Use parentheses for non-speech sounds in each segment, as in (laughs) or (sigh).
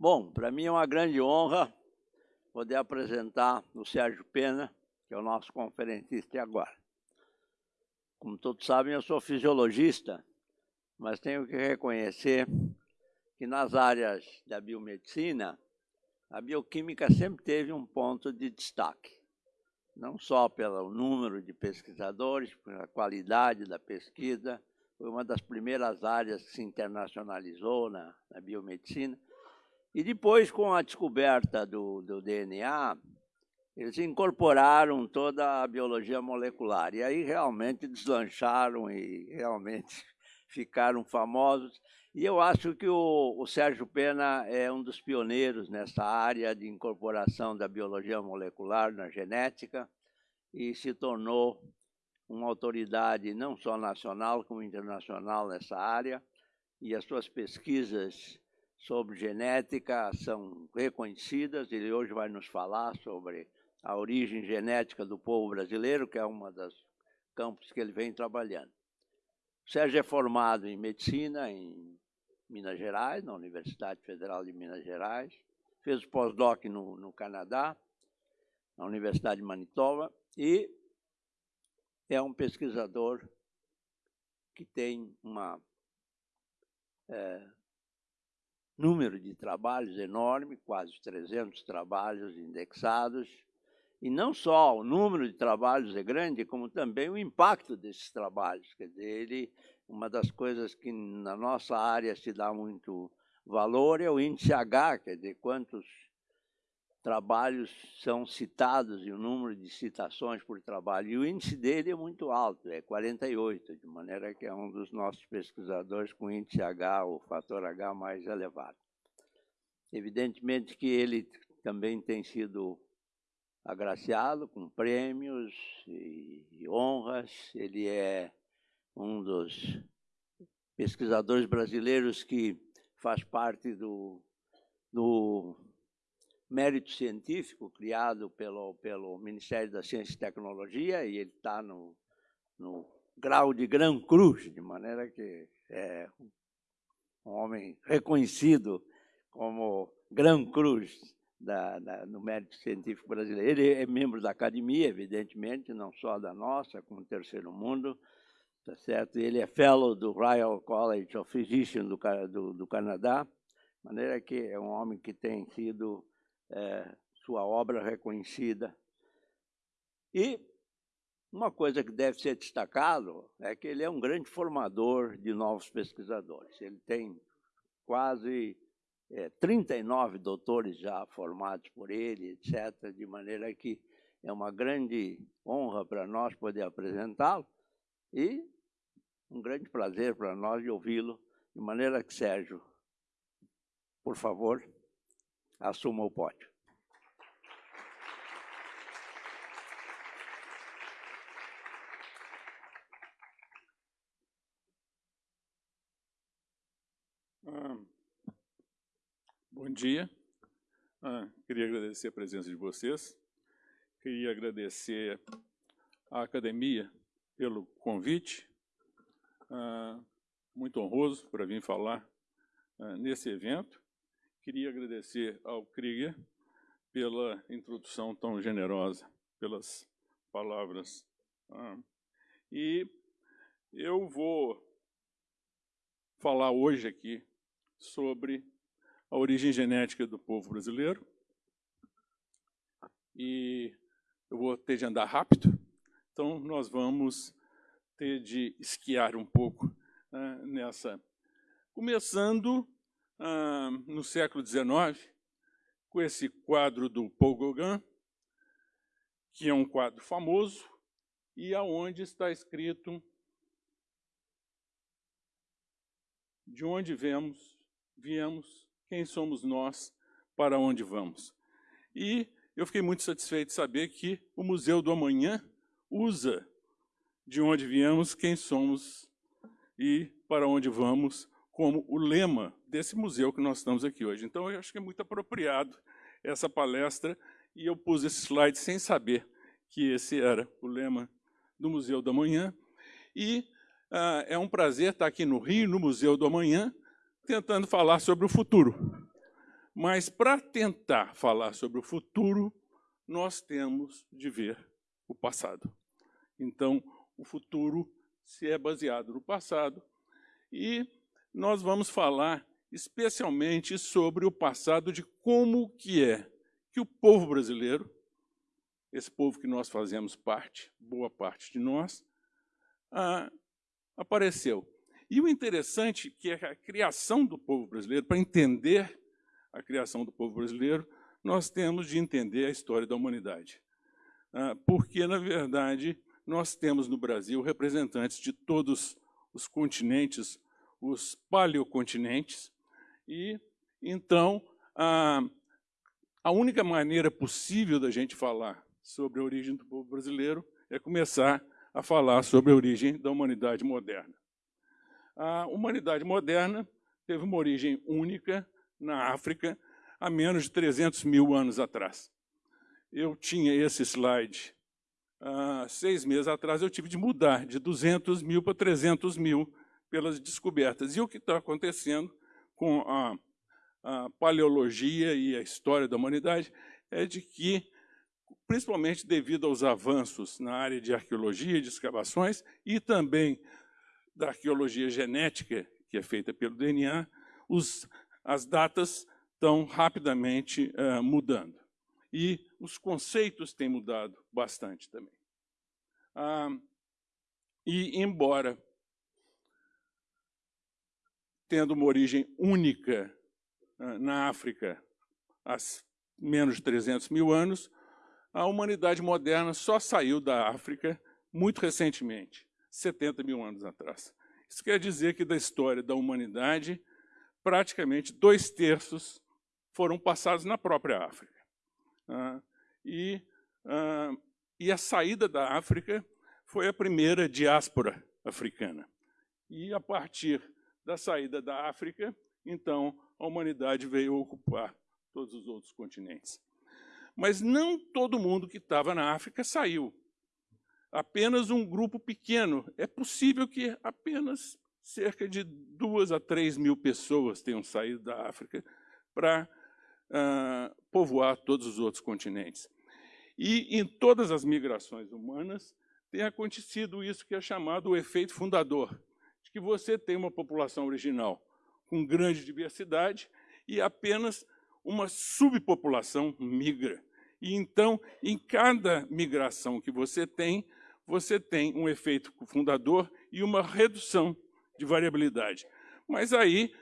Bom, para mim é uma grande honra poder apresentar o Sérgio Pena, que é o nosso conferencista agora. Como todos sabem, eu sou fisiologista, mas tenho que reconhecer que nas áreas da biomedicina, a bioquímica sempre teve um ponto de destaque. Não só pelo número de pesquisadores, pela qualidade da pesquisa, foi uma das primeiras áreas que se internacionalizou na, na biomedicina, e depois, com a descoberta do, do DNA, eles incorporaram toda a biologia molecular. E aí realmente deslancharam e realmente (laughs) ficaram famosos. E eu acho que o, o, Sérgio Pena é um dos pioneiros nessa área de incorporação da biologia molecular na genética e se tornou uma autoridade não só nacional como internacional nessa área. E as suas pesquisas sobre genética são reconhecidas. Ele hoje vai nos falar sobre a origem genética do povo brasileiro, que é uma das campos que ele vem trabalhando. O Sérgio é formado em medicina em Minas Gerais, na Universidade Federal de Minas Gerais. Fez pós-doc no, no Canadá, na Universidade de Manitoba, e é um pesquisador que tem uma é, número de trabalhos enorme, quase 300 trabalhos indexados, e não só o número de trabalhos é grande, como também o impacto desses trabalhos. Quer dizer, ele, uma das coisas que na nossa área se dá muito valor é o índice H, quer dizer, quantos trabalhos são citados e o número de citações por trabalho. E o índice dele é muito alto, é 48, de maneira que é um dos nossos pesquisadores com índice H, o fator H mais elevado. Evidentemente que ele também tem sido agraciado com prêmios e honras. Ele é um dos pesquisadores brasileiros que faz parte do, do mérito científico criado pelo, pelo Ministério da Ciência e Tecnologia, e ele está no, no grau de Gran Cruz, de maneira que é um homem reconhecido como Gran Cruz da, da, no mérito científico brasileiro. Ele é membro da academia, evidentemente, não só da nossa, como Terceiro Mundo, tá certo? Ele é fellow do Royal College of Physicians do, do, do Canadá, de maneira que é um homem que tem sido é, sua obra reconhecida. E uma coisa que deve ser destacado é que ele é um grande formador de novos pesquisadores. Ele tem quase é, 39 doutores já formados por ele, etc., de maneira que é uma grande honra para nós poder apresentá-lo e um grande prazer para nós de ouvi-lo, de maneira que, Sérgio, por favor, assuma o pódio. Ah, bom dia. Ah, queria agradecer a presença de vocês. Queria agradecer à academia pelo convite. Ah, muito honroso para vir falar ah, nesse evento. Queria agradecer ao Krieger pela introdução tão generosa, pelas palavras. Ah, e eu vou falar hoje aqui sobre a origem genética do povo brasileiro. E eu vou ter de andar rápido, então nós vamos ter de esquiar um pouco uh, nessa. Começando ah, no século XIX, com esse quadro do Paul Gauguin, que é um quadro famoso, e aonde está escrito de onde viemos, viemos, quem somos nós, para onde vamos. E eu fiquei muito satisfeito de saber que o Museu do Amanhã usa de onde viemos, quem somos e para onde vamos como o lema desse museu que nós estamos aqui hoje. Então, eu acho que é muito apropriado essa palestra, e eu pus esse slide sem saber que esse era o lema do Museu do Amanhã. E ah, é um prazer estar aqui no Rio, no Museu do Amanhã, tentando falar sobre o futuro. Mas para tentar falar sobre o futuro, nós temos de ver o passado. Então, o futuro se é baseado no passado e nós vamos falar especialmente sobre o passado de como que é que o povo brasileiro, esse povo que nós fazemos parte, boa parte de nós, ah, apareceu. E o interessante é que a criação do povo brasileiro, para entender a criação do povo brasileiro, nós temos de entender a história da humanidade. Ah, porque, na verdade, nós temos no Brasil representantes de todos os continentes, os paleocontinentes, e então a, a única maneira possível da gente falar sobre a origem do povo brasileiro é começar a falar sobre a origem da humanidade moderna. A humanidade moderna teve uma origem única na África há menos de 300 mil anos atrás. Eu tinha esse slide há seis meses atrás, eu tive de mudar de 200 mil para 300 mil pelas descobertas. E o que está acontecendo com a, a paleologia e a história da humanidade é de que principalmente devido aos avanços na área de arqueologia de escavações e também da arqueologia genética, que é feita pelo DNA, os, as datas estão rapidamente uh, mudando. E os conceitos têm mudado bastante também. Ah, e, embora tendo uma origem única uh, na África há menos de 300 mil anos, a humanidade moderna só saiu da África muito recentemente, 70 mil anos atrás. Isso quer dizer que da história da humanidade, praticamente dois terços foram passados na própria África. Ah, e, ah, e a saída da África foi a primeira diáspora africana. E a partir da saída da África, então, a humanidade veio ocupar todos os outros continentes. Mas não todo mundo que estava na África saiu. Apenas um grupo pequeno. É possível que apenas cerca de duas a três mil pessoas tenham saído da África para uh, povoar todos os outros continentes. E em todas as migrações humanas tem acontecido isso que é chamado o efeito fundador, de que você tem uma população original com grande diversidade e apenas uma subpopulação migra. E então, em cada migração que você tem, você tem um efeito fundador e uma redução de variabilidade. Mas aí,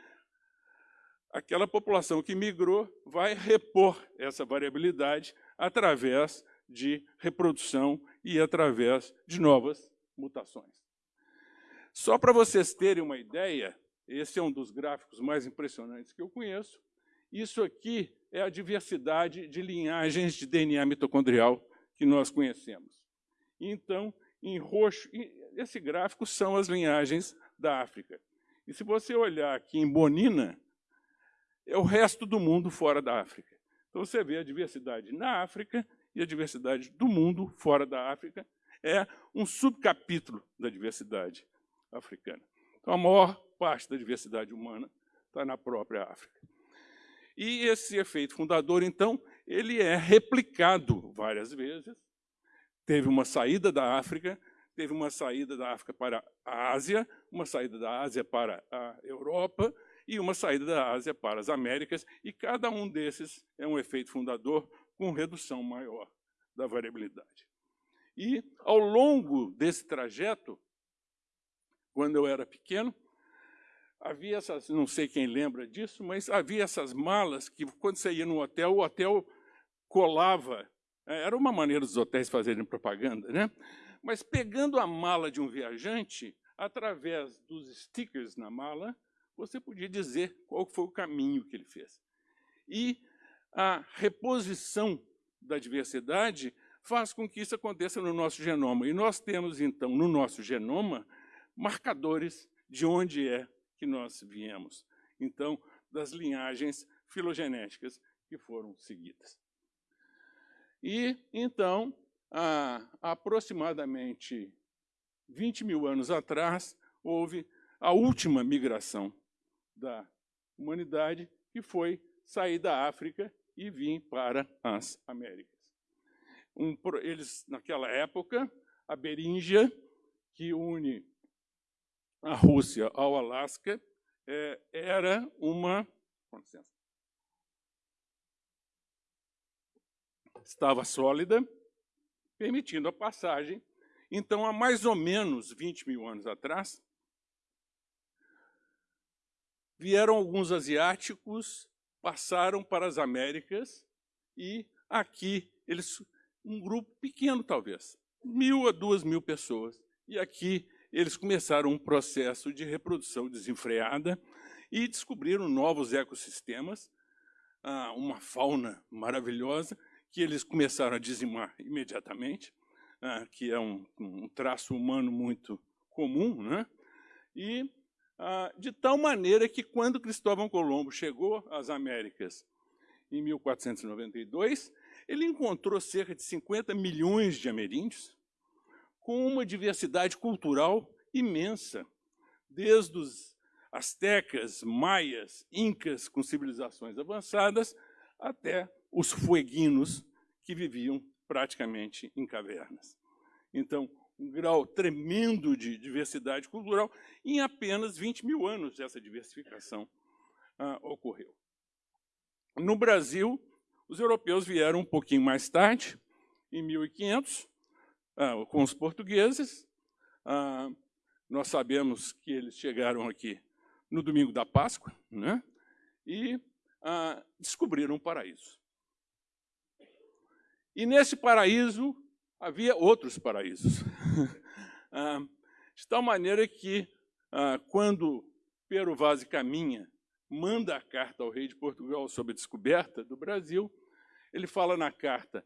aquela população que migrou vai repor essa variabilidade através de reprodução e através de novas mutações. Só para vocês terem uma ideia, esse é um dos gráficos mais impressionantes que eu conheço. Isso aqui é a diversidade de linhagens de DNA mitocondrial que nós conhecemos. Então, em roxo, esse gráfico são as linhagens da África. E se você olhar aqui em Bonina, é o resto do mundo fora da África. Então você vê a diversidade na África e a diversidade do mundo fora da África é um subcapítulo da diversidade africana. Então a maior parte da diversidade humana está na própria África. E esse efeito fundador, então, ele é replicado várias vezes. Teve uma saída da África, teve uma saída da África para a Ásia, uma saída da Ásia para a Europa e uma saída da Ásia para as Américas, e cada um desses é um efeito fundador com redução maior da variabilidade. E, ao longo desse trajeto, quando eu era pequeno, havia essas, não sei quem lembra disso, mas havia essas malas que, quando você ia no hotel, o hotel colava. É, era uma maneira dos hotéis fazerem propaganda, né? Mas pegando a mala de um viajante, através dos stickers na mala, você podia dizer qual foi o caminho que ele fez. E a reposição da diversidade faz com que isso aconteça no nosso genoma. E nós temos, então, no nosso genoma, marcadores de onde é que nós viemos. Então, das linhagens filogenéticas que foram seguidas. E, então, há aproximadamente 20 mil anos atrás, houve a última migração da humanidade, que foi sair da África e vir para as Américas. Um, eles, naquela época, a Beríngia, que une a Rússia ao Alasca, é, era uma. Estava sólida, permitindo a passagem. Então, há mais ou menos 20 mil anos atrás, vieram alguns asiáticos, passaram para as Américas e aqui eles, um grupo pequeno talvez, mil a duas mil pessoas, e aqui eles começaram um processo de reprodução desenfreada e descobriram novos ecossistemas, ah, uma fauna maravilhosa, que eles começaram a dizimar imediatamente, ah, que é um, um, traço humano muito comum, né? e ah, de tal maneira que quando Cristóvão Colombo chegou às Américas em 1492, ele encontrou cerca de 50 milhões de ameríndios, com uma diversidade cultural imensa, desde os astecas, maias, incas com civilizações avançadas, até os fueguinos, que viviam praticamente em cavernas. Então, um grau tremendo de diversidade cultural, em apenas 20 mil anos essa diversificação ah, ocorreu. No Brasil, os europeus vieram um pouquinho mais tarde, em 1500, ah, com os portugueses. Ah, nós sabemos que eles chegaram aqui no domingo da Páscoa né? e ah, descobriram um paraíso. E nesse paraíso havia outros paraísos. (laughs) Ah, de tal maneira que, ah, quando Pero Vaz Caminha manda a carta ao rei de Portugal sobre a descoberta do Brasil, ele fala na carta,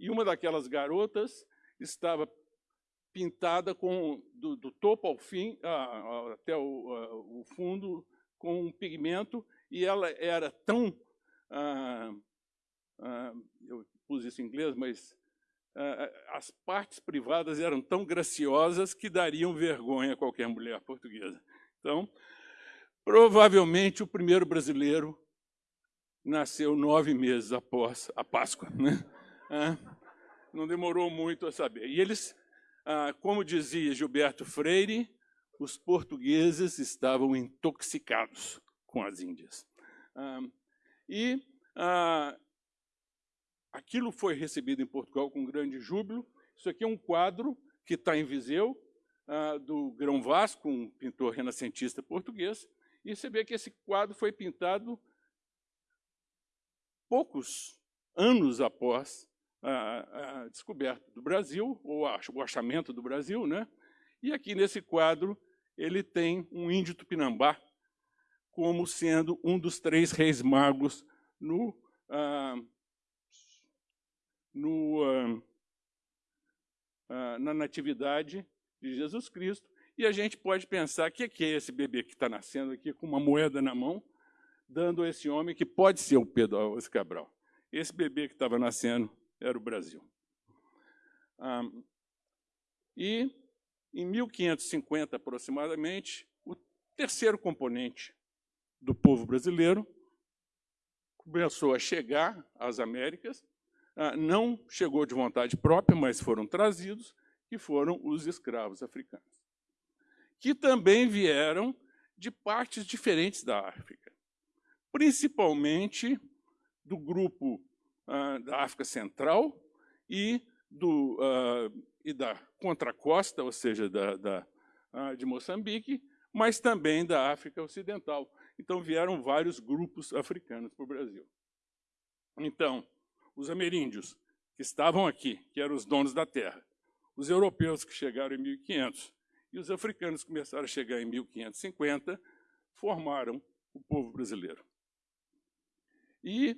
e uma daquelas garotas estava pintada com do, do topo ao fim, até o, o, fundo, com um pigmento, e ela era tão. Ah, ah eu pus isso em inglês, mas ah, as partes privadas eram tão graciosas que dariam vergonha a qualquer mulher portuguesa. Então, provavelmente o primeiro brasileiro nasceu nove meses após a Páscoa. Né? Ah, não demorou muito a saber. E eles, ah, como dizia Gilberto Freire, os portugueses estavam intoxicados com as Índias. Ah, e aquilo foi recebido em Portugal com grande júbilo. Isso aqui é um quadro que está em Viseu, do Grão Vasco, um pintor renascentista português. E você vê que esse quadro foi pintado poucos anos após a, a descoberta do Brasil, ou o achamento do Brasil, né? E aqui nesse quadro ele tem um índio tupinambá como sendo um dos três reis magos no, ah, no, ah, ah, na natividade de Jesus Cristo. E a gente pode pensar, o que, que é esse bebê que está nascendo aqui com uma moeda na mão, dando a esse homem que pode ser o Pedro Alves Cabral. Esse bebê que estava nascendo era o Brasil. Ah, e, em 1550 aproximadamente, o terceiro componente do povo brasileiro começou a chegar às Américas, ah, não chegou de vontade própria, mas foram trazidos, que foram os escravos africanos, que também vieram de partes diferentes da África, principalmente do grupo uh, da África Central e, do, uh, e da contracosta, ou seja, da, da uh, de Moçambique, mas também da África Ocidental. Então, vieram vários grupos africanos para o Brasil. Então, os ameríndios, que estavam aqui, que eram os donos da terra, os europeus que chegaram em 1500 e os africanos que começaram a chegar em 1550, formaram o povo brasileiro. E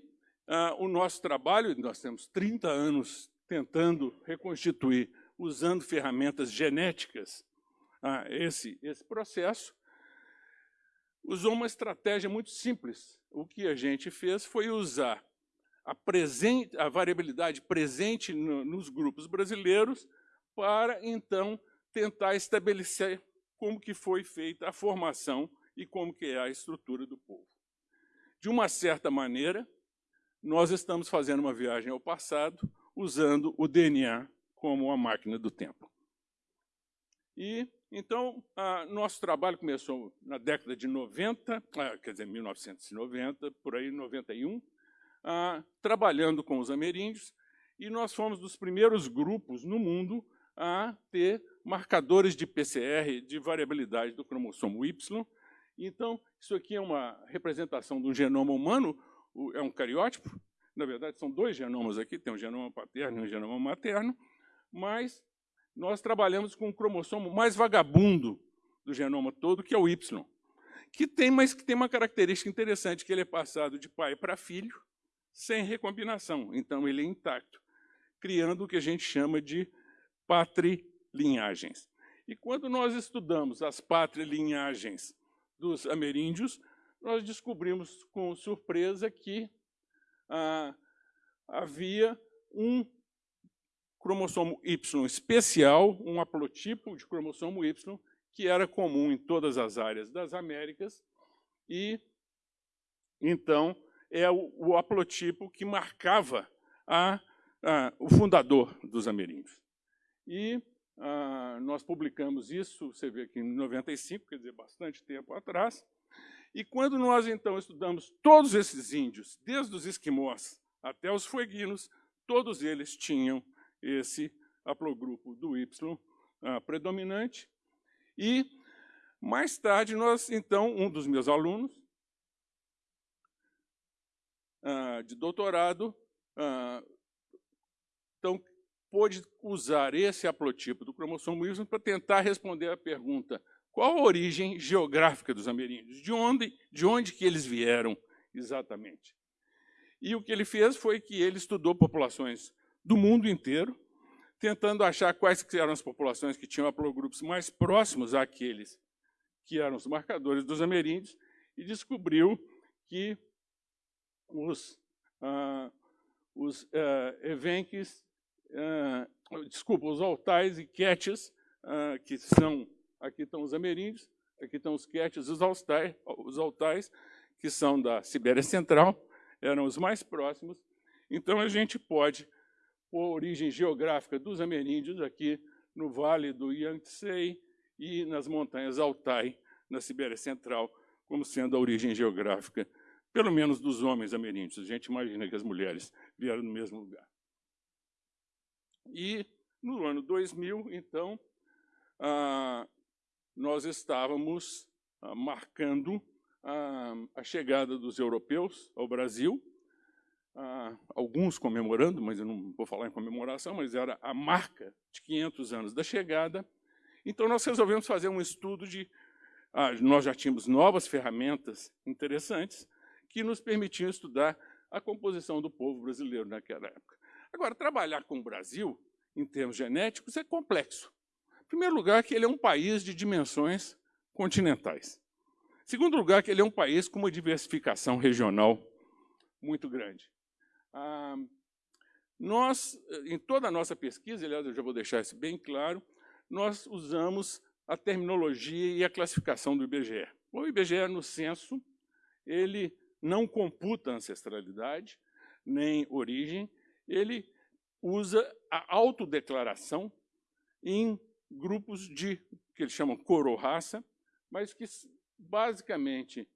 ah, o nosso trabalho, nós temos 30 anos tentando reconstituir, usando ferramentas genéticas, ah, esse, esse processo, usou uma estratégia muito simples. O que a gente fez foi usar a, presente, a variabilidade presente no, nos grupos brasileiros para, então, tentar estabelecer como que foi feita a formação e como que é a estrutura do povo. de uma certa maneira, nós estamos fazendo uma viagem ao passado usando o DNA como uma máquina do tempo. E então, ah, nosso trabalho começou na década de 90, ah, quer dizer, 1990, por aí, 91, ah, trabalhando com os ameríndios, e nós fomos dos primeiros grupos no mundo a ter marcadores de PCR de variabilidade do cromossomo Y. Então, isso aqui é uma representação um genoma humano, é um cariótipo, na verdade são dois genomas aqui, tem um genoma paterno e um genoma materno, mas nós trabalhamos com o cromossomo mais vagabundo do genoma todo, que é o Y, que tem, mas que tem uma característica interessante, que ele é passado de pai para filho, sem recombinação, então ele é intacto, criando o que a gente chama de patrilinhagens. E quando nós estudamos as patrilinhagens dos ameríndios, nós descobrimos com surpresa que ah, havia um cromossomo Y especial, um haplotipo de cromossomo Y, que era comum em todas as áreas das Américas, e então é o, o haplotipo que marcava a, a, o fundador dos ameríndios. E a, nós publicamos isso, você vê aqui em 95, quer dizer, bastante tempo atrás, e quando nós então estudamos todos esses índios, desde os esquimós até os fueguinos, todos eles tinham esse haplogrupo do Y uh, predominante. E, mais tarde, nós, então, um dos meus alunos uh, de doutorado, uh, então, pôde usar esse haplotipo do cromossomo Y para tentar responder a pergunta qual a origem geográfica dos ameríndios, de onde, de onde que eles vieram exatamente. E o que ele fez foi que ele estudou populações do mundo inteiro, tentando achar quais eram as populações que tinham haplogrupos mais próximos àqueles que eram os marcadores dos ameríndios, e descobriu que os, ah, os ah, evenques, ah, desculpa, os altais e quetes, ah, que são, aqui estão os ameríndios, aqui estão os quetes os altais, os altais, que são da Sibéria Central, eram os mais próximos. Então, a gente pode a origem geográfica dos ameríndios aqui no vale do Yangtze e nas montanhas Altai, na Sibéria Central, como sendo a origem geográfica, pelo menos dos homens ameríndios. A gente imagina que as mulheres vieram no mesmo lugar. E no ano 2000, então, nós estávamos ah, marcando ah, a chegada dos europeus ao Brasil, ah, alguns comemorando, mas eu não vou falar em comemoração, mas era a marca de 500 anos da chegada. Então, nós resolvemos fazer um estudo de... Ah, nós já tínhamos novas ferramentas interessantes que nos permitiam estudar a composição do povo brasileiro naquela época. Agora, trabalhar com o Brasil, em termos genéticos, é complexo. Primeiro lugar, que ele é um país de dimensões continentais. Segundo lugar, que ele é um país com uma diversificação regional muito grande. Ah, nós, em toda a nossa pesquisa, aliás, eu já vou deixar isso bem claro, nós usamos a terminologia e a classificação do IBGE. O IBGE, no censo, ele não computa ancestralidade, nem origem, ele usa a autodeclaração em grupos de, que eles chamam coro-raça, mas que, basicamente,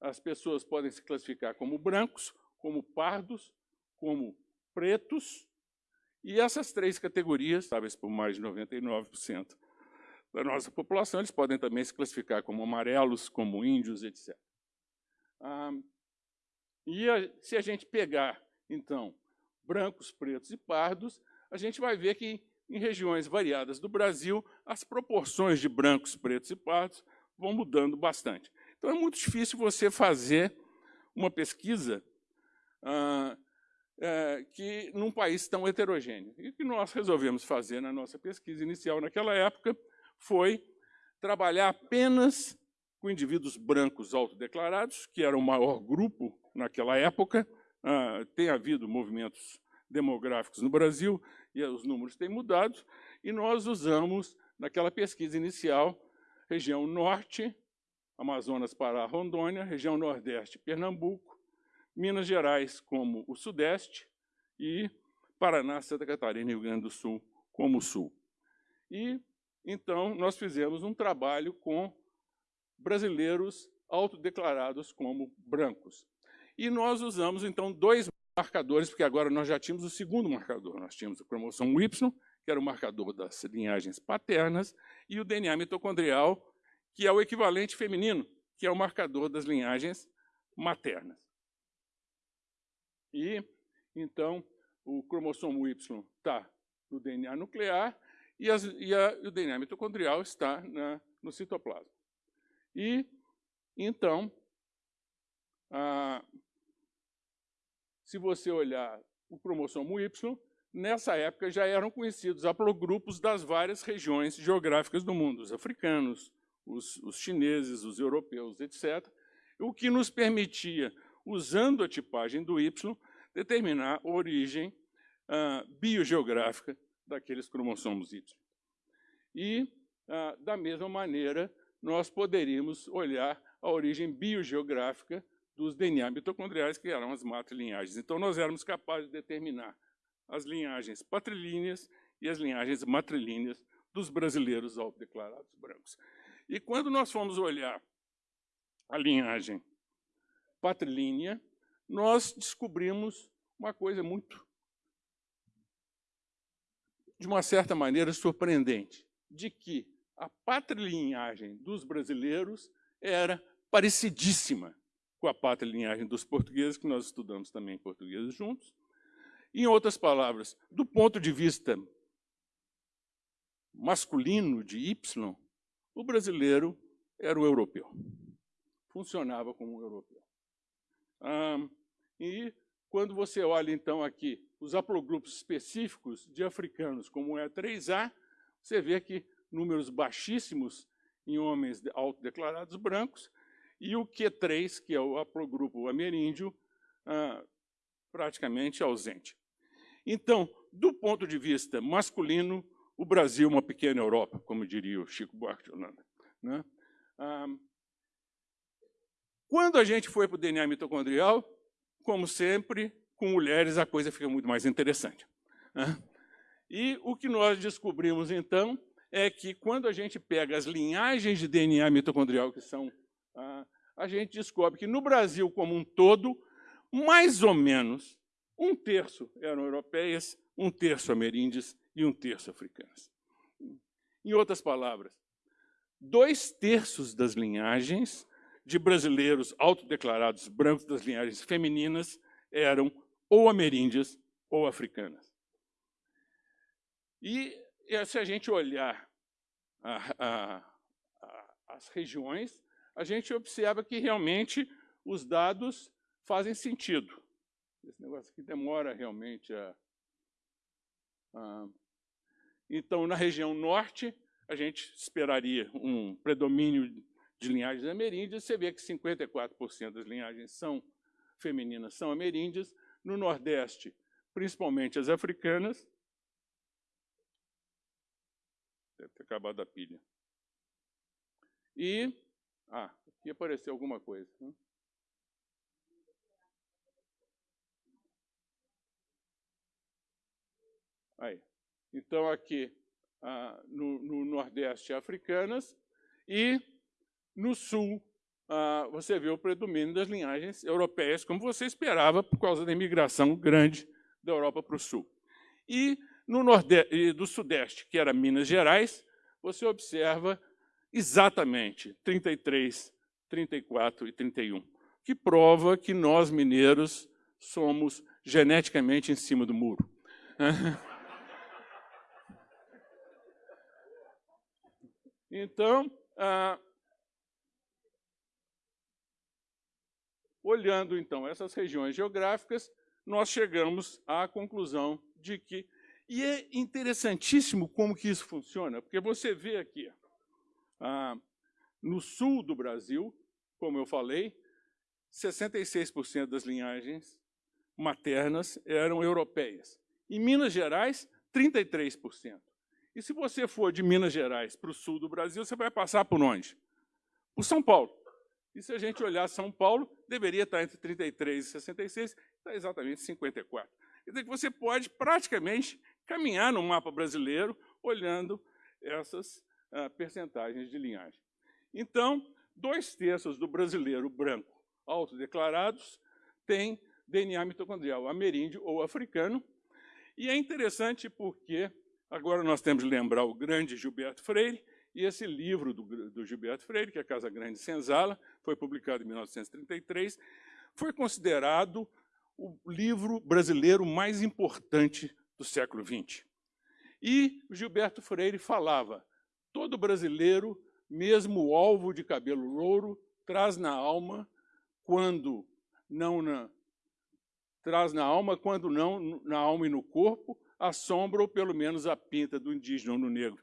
as pessoas podem se classificar como brancos, como pardos, como pretos, e essas três categorias, talvez por mais de 99% da nossa população, eles podem também se classificar como amarelos, como índios, etc. Ah, e a, se a gente pegar, então, brancos, pretos e pardos, a gente vai ver que em regiões variadas do Brasil, as proporções de brancos, pretos e pardos vão mudando bastante. Então é muito difícil você fazer uma pesquisa ah, é, que num país tão heterogêneo. E o que nós resolvemos fazer na nossa pesquisa inicial naquela época foi trabalhar apenas com indivíduos brancos autodeclarados, que era o maior grupo naquela época. Ah, tem havido movimentos demográficos no Brasil e os números têm mudado, e nós usamos, naquela pesquisa inicial, região norte, Amazonas, Pará, Rondônia, região nordeste, Pernambuco, Minas Gerais como o Sudeste e Paraná, Santa Catarina e Rio Grande do Sul como o Sul. E, então, nós fizemos um trabalho com brasileiros autodeclarados como brancos. E nós usamos, então, dois marcadores, porque agora nós já tínhamos o segundo marcador. Nós tínhamos a cromossomo Y, que era o marcador das linhagens paternas, e o DNA mitocondrial, que é o equivalente feminino, que é o marcador das linhagens maternas. E, então, o cromossomo Y está no DNA nuclear e, as, e a, o DNA mitocondrial está na, no citoplasma. E, então, se você olhar o cromossomo Y, nessa época já eram conhecidos haplogrupos das várias regiões geográficas do mundo, os africanos, os, os chineses, os europeus, etc., o que nos permitia, usando a tipagem do Y, determinar a origem ah, biogeográfica daqueles cromossomos Y. E, ah, da mesma maneira, nós poderíamos olhar a origem biogeográfica dos DNA mitocondriais, que eram as matrilinhagens. Então, nós éramos capazes de determinar as linhagens patrilíneas e as linhagens matrilíneas dos brasileiros autodeclarados brancos. E quando nós fomos olhar a linhagem patrilínea, nós descobrimos uma coisa muito, de uma certa maneira, surpreendente, de que a patrilinhagem dos brasileiros era parecidíssima com a patrilinhagem dos portugueses, que nós estudamos também portugueses juntos. Em outras palavras, do ponto de vista masculino de Y, o brasileiro era o europeu. Funcionava como um europeu. Ah, e quando você olha, então, aqui os haplogrupos específicos de africanos, como é 3A, você vê que números baixíssimos em homens autodeclarados brancos, e o Q3, que é o haplogrupo ameríndio, ah, praticamente ausente. Então, do ponto de vista masculino, o Brasil é uma pequena Europa, como diria o Chico Buarque de Holanda. Né? Ah, quando a gente foi para o DNA mitocondrial, como sempre, com mulheres a coisa fica muito mais interessante. Né? E o que nós descobrimos, então, é que quando a gente pega as linhagens de DNA mitocondrial, que são, ah, a gente descobre que no Brasil como um todo, mais ou menos um terço eram europeias, um terço ameríndias e um terço africanas. Em outras palavras, dois terços das linhagens de brasileiros autodeclarados brancos das linhagens femininas eram ou ameríndias ou africanas. E se a gente olhar a, a, a, as regiões, a gente observa que realmente os dados fazem sentido. Esse negócio aqui demora realmente a... então, na região norte, a gente esperaria um predomínio de linhagens ameríndias. Você vê que 54% das linhagens são femininas, são ameríndias. No nordeste, principalmente as africanas, Deve ter acabado a pilha. E, ah, aqui apareceu alguma coisa. Né? Aí. Então, aqui ah, no, no, Nordeste, africanas, e no Sul, ah, você vê o predomínio das linhagens europeias, como você esperava, por causa da imigração grande da Europa para o Sul. E no nordeste, do Sudeste, que era Minas Gerais, você observa exatamente 33, 34 e 31, que prova que nós, mineiros, somos geneticamente em cima do muro. (laughs) Então, ah, olhando então essas regiões geográficas, nós chegamos à conclusão de que e é interessantíssimo como que isso funciona, porque você vê aqui, ah, no sul do Brasil, como eu falei, 66% das linhagens maternas eram europeias. Em Minas Gerais, 33%. E se você for de Minas Gerais para o sul do Brasil, você vai passar por onde? Por São Paulo. E se a gente olhar São Paulo, deveria estar entre 33 e 66, está exatamente 54. Quer dizer que você pode praticamente caminhar no mapa brasileiro olhando essas uh, percentagens de linhagem. Então, dois terços do brasileiro branco autodeclarados têm DNA mitocondrial ameríndio ou africano. E é interessante porque agora nós temos de lembrar o grande Gilberto Freire, e esse livro do, do Gilberto Freire, que é Casa Grande Senzala, foi publicado em 1933, foi considerado o livro brasileiro mais importante do século XX. E Gilberto Freire falava, todo brasileiro, mesmo alvo de cabelo louro, traz na alma, quando não na, traz na alma, quando não na alma e no corpo, a sombra ou pelo menos a pinta do indígena ou do negro.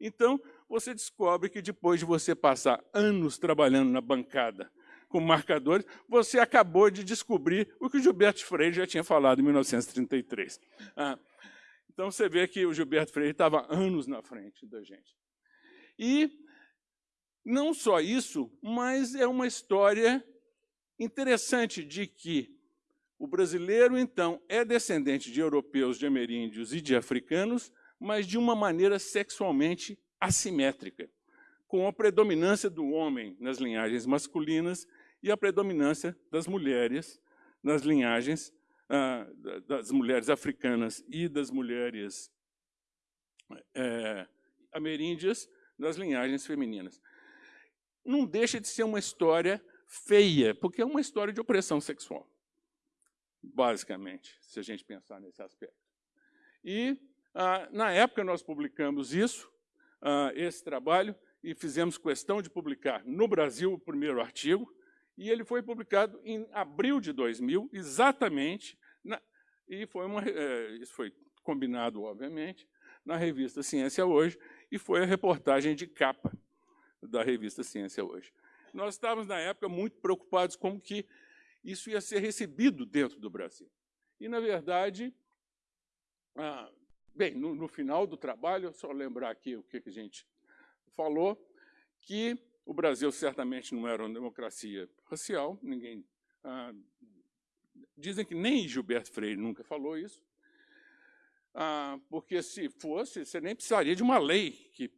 Então, você descobre que depois de você passar anos trabalhando na bancada com marcadores, você acabou de descobrir o que o Gilberto Freire já tinha falado em 1933. Ah, então, você vê que o Gilberto Freire estava anos na frente da gente. E não só isso, mas é uma história interessante de que o brasileiro, então, é descendente de europeus, de ameríndios e de africanos, mas de uma maneira sexualmente assimétrica, com a predominância do homem nas linhagens masculinas e a predominância das mulheres nas linhagens ah, das mulheres africanas e das mulheres é, ameríndias nas linhagens femininas. Não deixa de ser uma história feia, porque é uma história de opressão sexual, basicamente, se a gente pensar nesse aspecto. E, ah, na época, nós publicamos isso, ah, esse trabalho, e fizemos questão de publicar no Brasil o primeiro artigo, e ele foi publicado em abril de 2000, exatamente, na, e foi uma, é, isso foi combinado, obviamente, na revista Ciência Hoje, e foi a reportagem de capa da revista Ciência Hoje. Nós estávamos, na época, muito preocupados com que isso ia ser recebido dentro do Brasil. E, na verdade, ah, bem, no, no, final do trabalho, só lembrar aqui o que, que a gente falou, que o Brasil certamente não era uma democracia racial, ninguém... Ah, dizem que nem Gilberto Freire nunca falou isso, ah, porque se fosse, você nem precisaria de uma lei, que,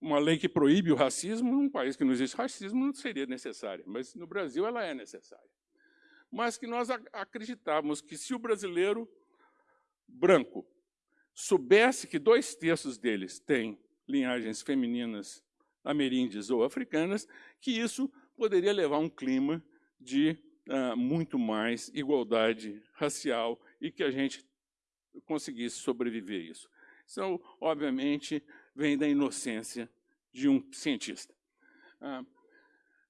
uma lei que proíbe o racismo, num país que não existe racismo, não seria necessária, mas no Brasil ela é necessária. Mas que nós acreditávamos que se o brasileiro branco soubesse que dois terços deles têm linhagens femininas ameríndias ou africanas, que isso poderia levar a um clima de uh, muito mais igualdade racial e que a gente conseguisse sobreviver a isso. Isso, obviamente, vem da inocência de um cientista. Ah,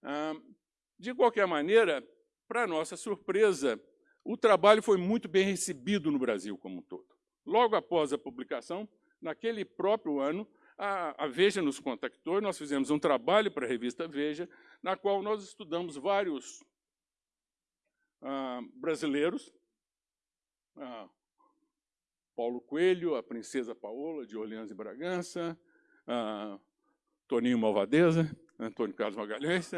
ah, de qualquer maneira, para nossa surpresa, o trabalho foi muito bem recebido no Brasil como um todo. Logo após a publicação, naquele próprio ano, a, Veja nos contactou e nós fizemos um trabalho para a revista Veja, na qual nós estudamos vários ah, brasileiros, ah, Paulo Coelho, a Princesa Paola, de Orleans e Bragança, ah, Toninho Malvadeza, Antônio Carlos Magalhães,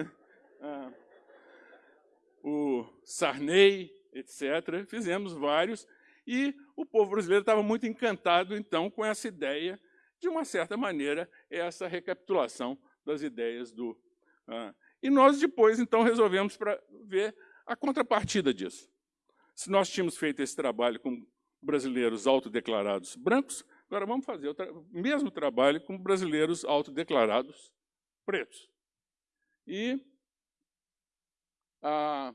ah, o Sarney, etc. Fizemos vários, e o povo brasileiro estava muito encantado, então, com essa ideia de uma certa maneira, é essa recapitulação das ideias do... Ah, e nós depois, então, resolvemos para ver a contrapartida disso. Se nós tínhamos feito esse trabalho com brasileiros autodeclarados brancos, agora vamos fazer o tra mesmo trabalho com brasileiros autodeclarados pretos. E ah,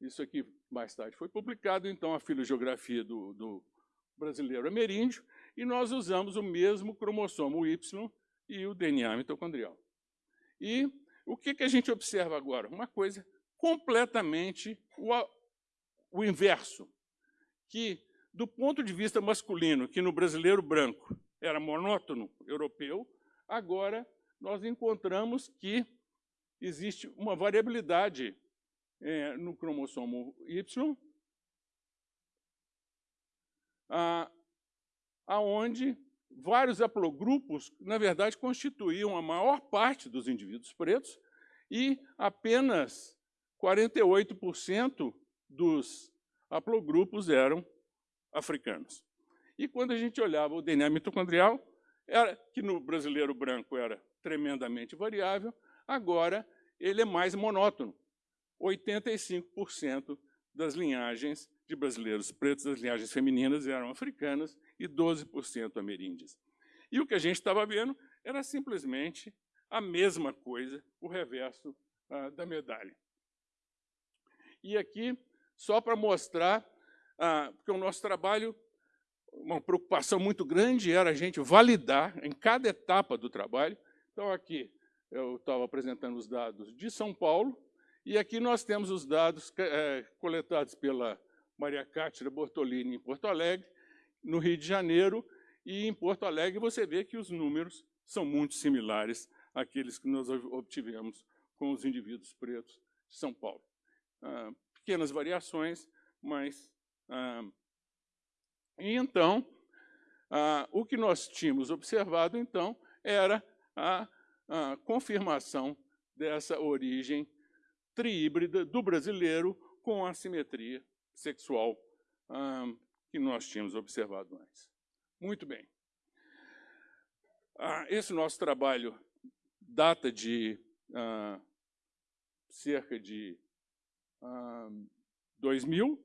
isso aqui mais tarde foi publicado, então, a filogeografia do, do brasileiro ameríndio, e nós usamos o mesmo cromossomo Y e o DNA mitocondrial. E o que, que a gente observa agora? Uma coisa completamente o, o inverso, que do ponto de vista masculino, que no brasileiro branco era monótono europeu, agora nós encontramos que existe uma variabilidade é, no cromossomo Y, ah, aonde vários haplogrupos, na verdade, constituíam a maior parte dos indivíduos pretos, e apenas 48% dos haplogrupos eram africanos. E quando a gente olhava o DNA mitocondrial, era, que no brasileiro branco era tremendamente variável, agora ele é mais monótono. 85% das linhagens de brasileiros pretos, das linhagens femininas, eram africanas e 12% ameríndias. E o que a gente estava vendo era simplesmente a mesma coisa, o reverso ah, da medalha. E aqui, só para mostrar, ah, porque o nosso trabalho, uma preocupação muito grande era a gente validar em cada etapa do trabalho. Então, aqui eu estava apresentando os dados de São Paulo, e aqui nós temos os dados é, coletados pela Maria Cátira Bortolini em Porto Alegre, no Rio de Janeiro, e em Porto Alegre você vê que os números são muito similares àqueles que nós obtivemos com os indivíduos pretos de São Paulo. Ah, pequenas variações, mas... Ah, e então, ah, o que nós tínhamos observado, então, era a, a confirmação dessa origem triíbrida do brasileiro com a simetria sexual que nós tínhamos observado antes. Muito bem. Ah, esse nosso trabalho data de ah, cerca de ah, 2000,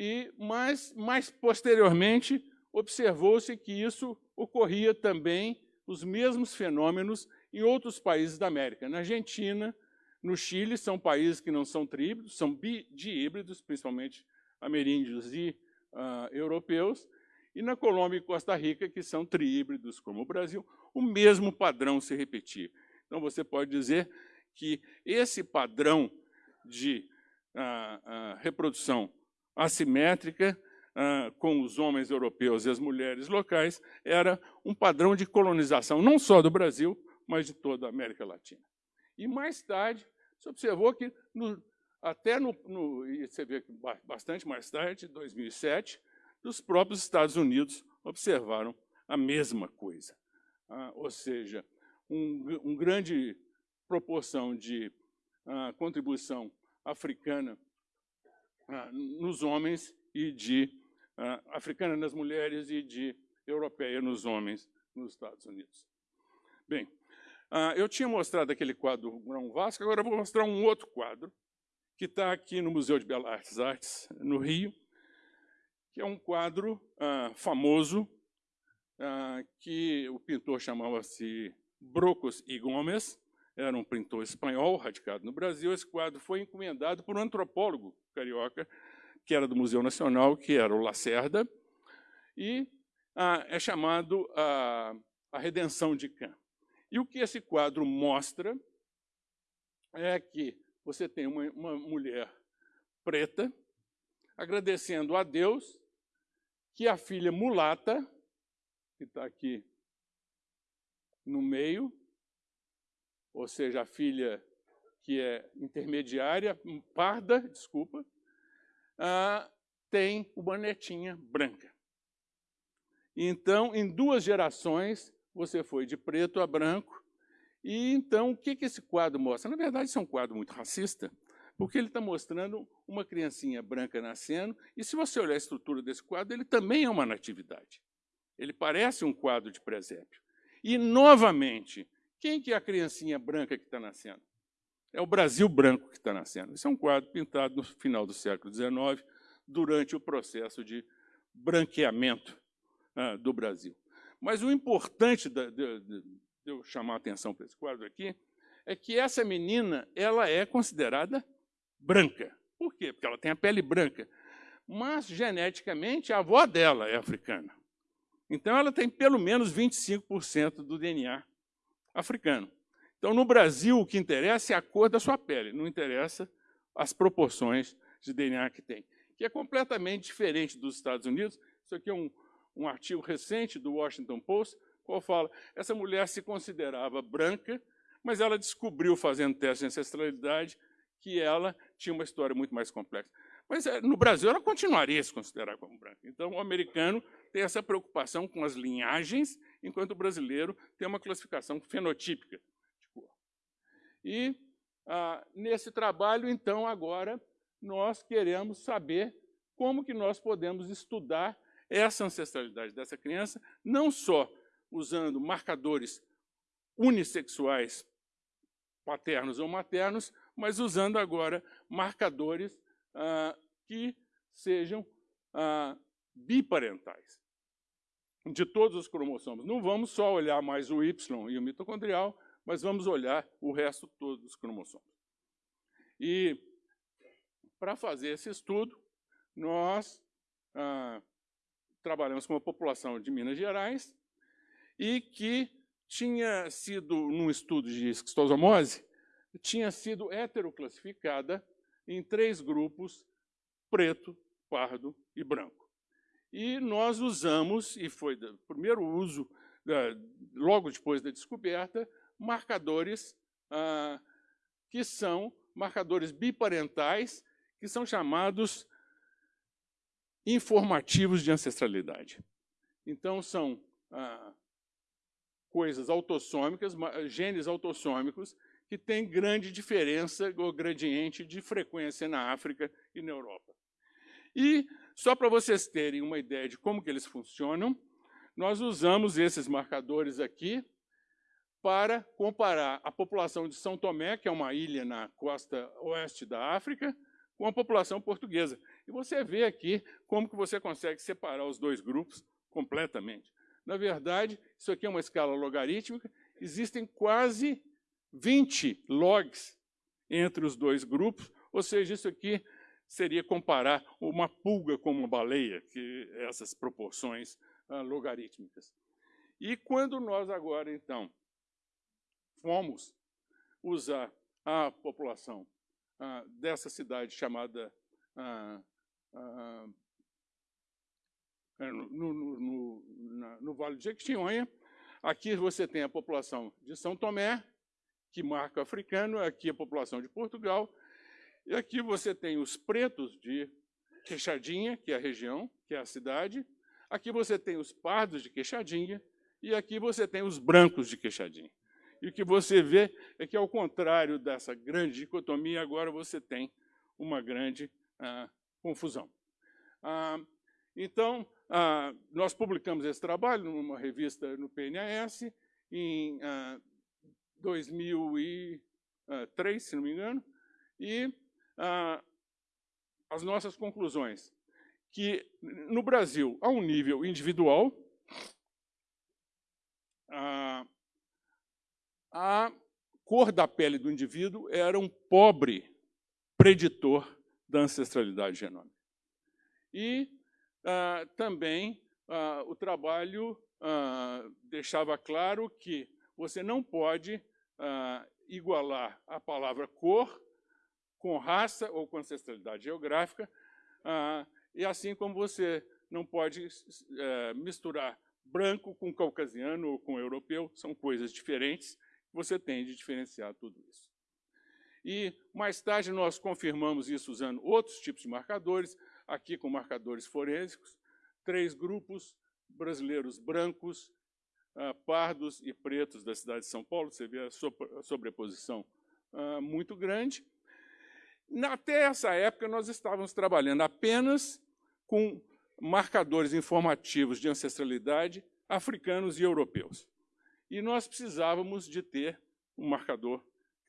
e, mas, mais posteriormente, observou-se que isso ocorria também, os mesmos fenômenos, em outros países da América. Na Argentina, no Chile, são países que não são tríhíbridos, são dihíbridos, principalmente ameríndios e uh, europeus, e na Colômbia e Costa Rica, que são tríhíbridos, como o Brasil, o mesmo padrão se repetir. Então, você pode dizer que esse padrão de uh, uh, reprodução assimétrica com os homens europeus e as mulheres locais era um padrão de colonização, não só do Brasil, mas de toda a América Latina. E mais tarde, se observou que no, até no, no, e você vê que bastante mais tarde, 2007, os próprios Estados Unidos observaram a mesma coisa. Ah, ou seja, um, um, grande proporção de ah, contribuição africana ah, nos homens e de ah, africana nas mulheres e de europeia nos homens nos Estados Unidos. Bem, ah, eu tinha mostrado aquele quadro Grão Vasco, agora vou mostrar um outro quadro, que está aqui no Museu de Belas Artes, no Rio, que é um quadro famoso, que o pintor chamava-se Brocos e Gomes, era um pintor espanhol radicado no Brasil. Esse quadro foi encomendado por um antropólogo carioca, que era do Museu Nacional, que era o Lacerda, e ah, é chamado a, a Redenção de Cã. E o que esse quadro mostra é que você tem uma, uma mulher preta agradecendo a Deus que a filha mulata, que está aqui no meio, ou seja, a filha que é intermediária, parda, desculpa, ah, tem uma netinha branca. Então, em duas gerações, você foi de preto a branco, e então, o que, que esse quadro mostra? Na verdade, isso é um quadro muito racista, porque ele está mostrando uma criancinha branca nascendo, e se você olhar a estrutura desse quadro, ele também é uma natividade. Ele parece um quadro de presépio. E, novamente, quem que é a criancinha branca que está nascendo? É o Brasil branco que está nascendo. Esse é um quadro pintado no final do século XIX, durante o processo de branqueamento ah, do Brasil. Mas o importante da, de, de, eu chamar a atenção para esse quadro aqui, é que essa menina ela é considerada branca. Por quê? Porque ela tem a pele branca. Mas, geneticamente, a avó dela é africana. Então, ela tem pelo menos 25% do DNA africano. Então, no Brasil, o que interessa é a cor da sua pele, não interessa as proporções de DNA que tem, que é completamente diferente dos Estados Unidos. Isso aqui é um, um artigo recente do Washington Post, qual fala, essa mulher se considerava branca, mas ela descobriu, fazendo teste de ancestralidade, que ela tinha uma história muito mais complexa. Mas eh, no Brasil ela continuaria a se considerar como branca. Então o americano tem essa preocupação com as linhagens, enquanto o brasileiro tem uma classificação fenotípica de cor. E ah, nesse trabalho, então, agora, nós queremos saber como que nós podemos estudar essa ancestralidade dessa criança, não só usando marcadores unissexuais, paternos ou maternos, mas usando agora marcadores ah, que sejam ah, biparentais de todos os cromossomos. Não vamos só olhar mais o Y e o mitocondrial, mas vamos olhar o resto todo dos cromossomos. E, para fazer esse estudo, nós ah, trabalhamos com uma população de Minas Gerais e que tinha sido, num estudo de esquistosomose, tinha sido heteroclassificada em três grupos, preto, pardo e branco. E nós usamos, e foi o primeiro uso, logo depois da descoberta, marcadores ah, que são marcadores biparentais, que são chamados informativos de ancestralidade. Então, são ah, coisas autossômicas, genes autossômicos, que têm grande diferença ou gradiente de frequência na África e na Europa. E, só para vocês terem uma ideia de como que eles funcionam, nós usamos esses marcadores aqui para comparar a população de São Tomé, que é uma ilha na costa oeste da África, com a população portuguesa. E você vê aqui como que você consegue separar os dois grupos completamente. Na verdade, isso aqui é uma escala logarítmica, existem quase 20 logs entre os dois grupos, ou seja, isso aqui seria comparar uma pulga com uma baleia, que é essas proporções ah, logarítmicas. E quando nós agora, então, fomos usar a população ah, dessa cidade chamada ah, ah, é, no, no, no, na, no, Vale de Jequitinhonha. Aqui você tem a população de São Tomé, que marca africano, aqui a população de Portugal, e aqui você tem os pretos de Queixadinha, que é a região, que é a cidade, aqui você tem os pardos de Queixadinha, e aqui você tem os brancos de Queixadinha. E o que você vê é que, ao contrário dessa grande dicotomia, agora você tem uma grande ah, confusão. Ah, então, ah, nós publicamos esse trabalho numa revista no PNAS em 2003, ah, se não me engano, e ah, as nossas conclusões, que no Brasil, a um nível individual, ah, a cor da pele do indivíduo era um pobre preditor da ancestralidade genômica. E ah, também ah, o trabalho ah, deixava claro que você não pode ah, igualar a palavra cor com raça ou com ancestralidade geográfica, ah, e assim como você não pode eh, misturar branco com caucasiano ou com europeu, são coisas diferentes, você tem de diferenciar tudo isso. E mais tarde nós confirmamos isso usando outros tipos de marcadores, aqui com marcadores forensicos, três grupos brasileiros brancos, uh, pardos e pretos da cidade de São Paulo, você vê a sobreposição uh, muito grande. Até essa época nós estávamos trabalhando apenas com marcadores informativos de ancestralidade africanos e europeus. E nós precisávamos de ter um marcador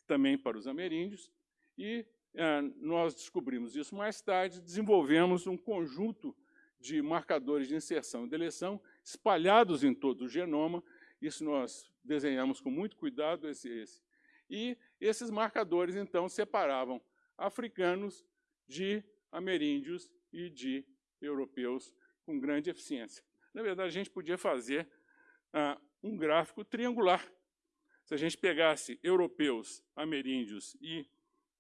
também para os ameríndios, e é, nós descobrimos isso mais tarde, desenvolvemos um conjunto de marcadores de inserção e deleção espalhados em todo o genoma, isso nós desenhamos com muito cuidado, esse, esse. E esses marcadores, então, separavam africanos de ameríndios e de europeus com grande eficiência. Na verdade, a gente podia fazer ah, um gráfico triangular. Se a gente pegasse europeus, ameríndios e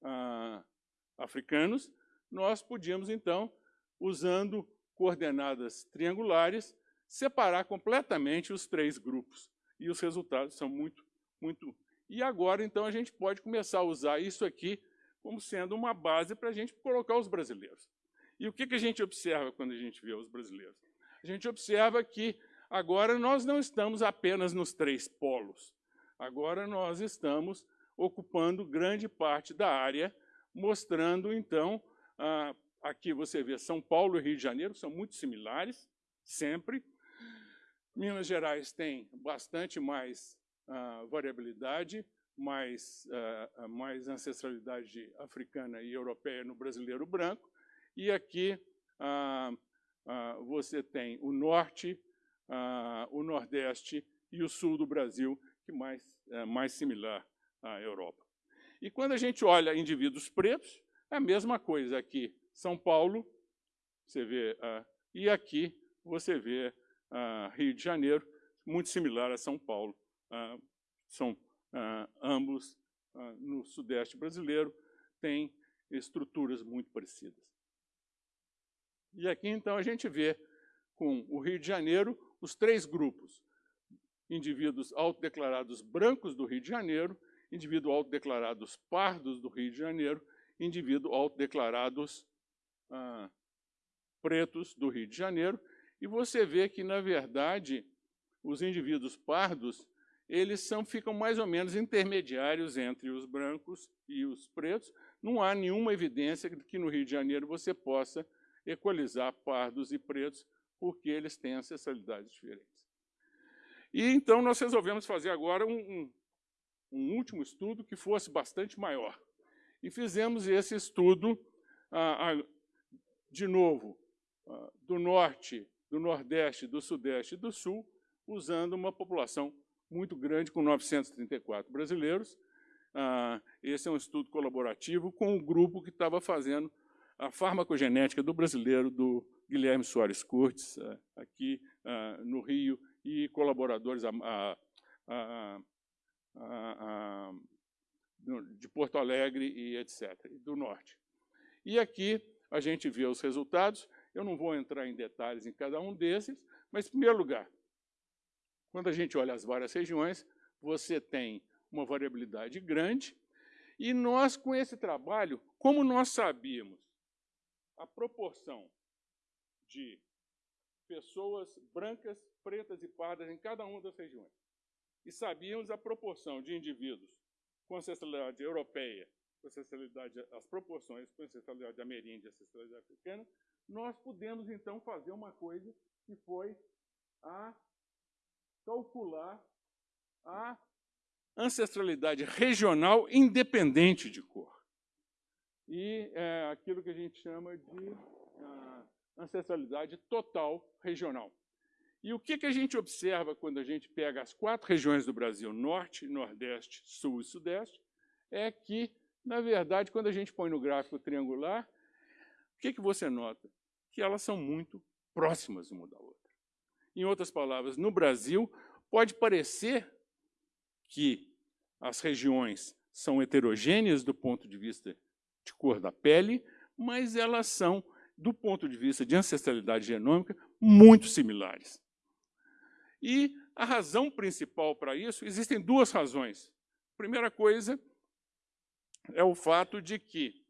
ah, africanos, nós podíamos, então, usando coordenadas triangulares, separar completamente os três grupos. E os resultados são muito, muito... E agora, então, a gente pode começar a usar isso aqui como sendo uma base para a gente colocar os brasileiros. E o que, que a gente observa quando a gente vê os brasileiros? A gente observa que Agora, nós não estamos apenas nos três polos. Agora, nós estamos ocupando grande parte da área, mostrando, então, aqui você vê São Paulo e Rio de Janeiro, são muito similares, sempre. Minas Gerais tem bastante mais ah, variabilidade, mais, uh, mais ancestralidade africana e europeia no brasileiro branco. E aqui uh, uh, você tem o norte, o nordeste e o sul do Brasil, que mais é mais similar à Europa. E quando a gente olha indivíduos pretos, é a mesma coisa aqui. São Paulo, você vê, e aqui você vê Rio de Janeiro, muito similar a São Paulo. são ah, ambos ah, no sudeste brasileiro, têm estruturas muito parecidas. E aqui, então, a gente vê com o Rio de Janeiro os três grupos. Indivíduos autodeclarados brancos do Rio de Janeiro, indivíduos autodeclarados pardos do Rio de Janeiro, indivíduos autodeclarados ah, pretos do Rio de Janeiro. E você vê que, na verdade, os indivíduos pardos eles são, ficam mais ou menos intermediários entre os brancos e os pretos. Não há nenhuma evidência de que no Rio de Janeiro você possa equalizar pardos e pretos, porque eles têm ancestralidades diferentes. E então nós resolvemos fazer agora um, um, um último estudo que fosse bastante maior. E fizemos esse estudo, ah, ah, de novo, ah, do norte, do nordeste, do sudeste e do sul, usando uma população muito grande, com 934 brasileiros. Ah, esse é um estudo colaborativo com o grupo que estava fazendo a farmacogenética do brasileiro, do Guilherme Soares Curtis, ah, aqui ah, no Rio, e colaboradores de Porto Alegre e etc., do Norte. E aqui a gente vê os resultados. Eu não vou entrar em detalhes em cada um desses, mas, em primeiro lugar, quando a gente olha as várias regiões, você tem uma variabilidade grande, e nós, com esse trabalho, como nós sabíamos a proporção de pessoas brancas, pretas e pardas em cada uma das regiões, e sabíamos a proporção de indivíduos com ancestralidade europeia, com ancestralidade, as proporções com ancestralidade ameríndia e ancestralidade africana, nós pudemos, então, fazer uma coisa que foi a calcular a ancestralidade regional independente de cor. E é aquilo que a gente chama de uh, ancestralidade total regional. E o que, que a gente observa quando a gente pega as quatro regiões do Brasil, Norte, Nordeste, Sul e Sudeste, é que, na verdade, quando a gente põe no gráfico triangular, o que, que você nota? Que elas são muito próximas uma da outra. Em outras palavras, no Brasil, pode parecer que as regiões são heterogêneas do ponto de vista de cor da pele, mas elas são, do ponto de vista de ancestralidade genômica, muito similares. E a razão principal para isso, existem duas razões. A primeira coisa é o fato de que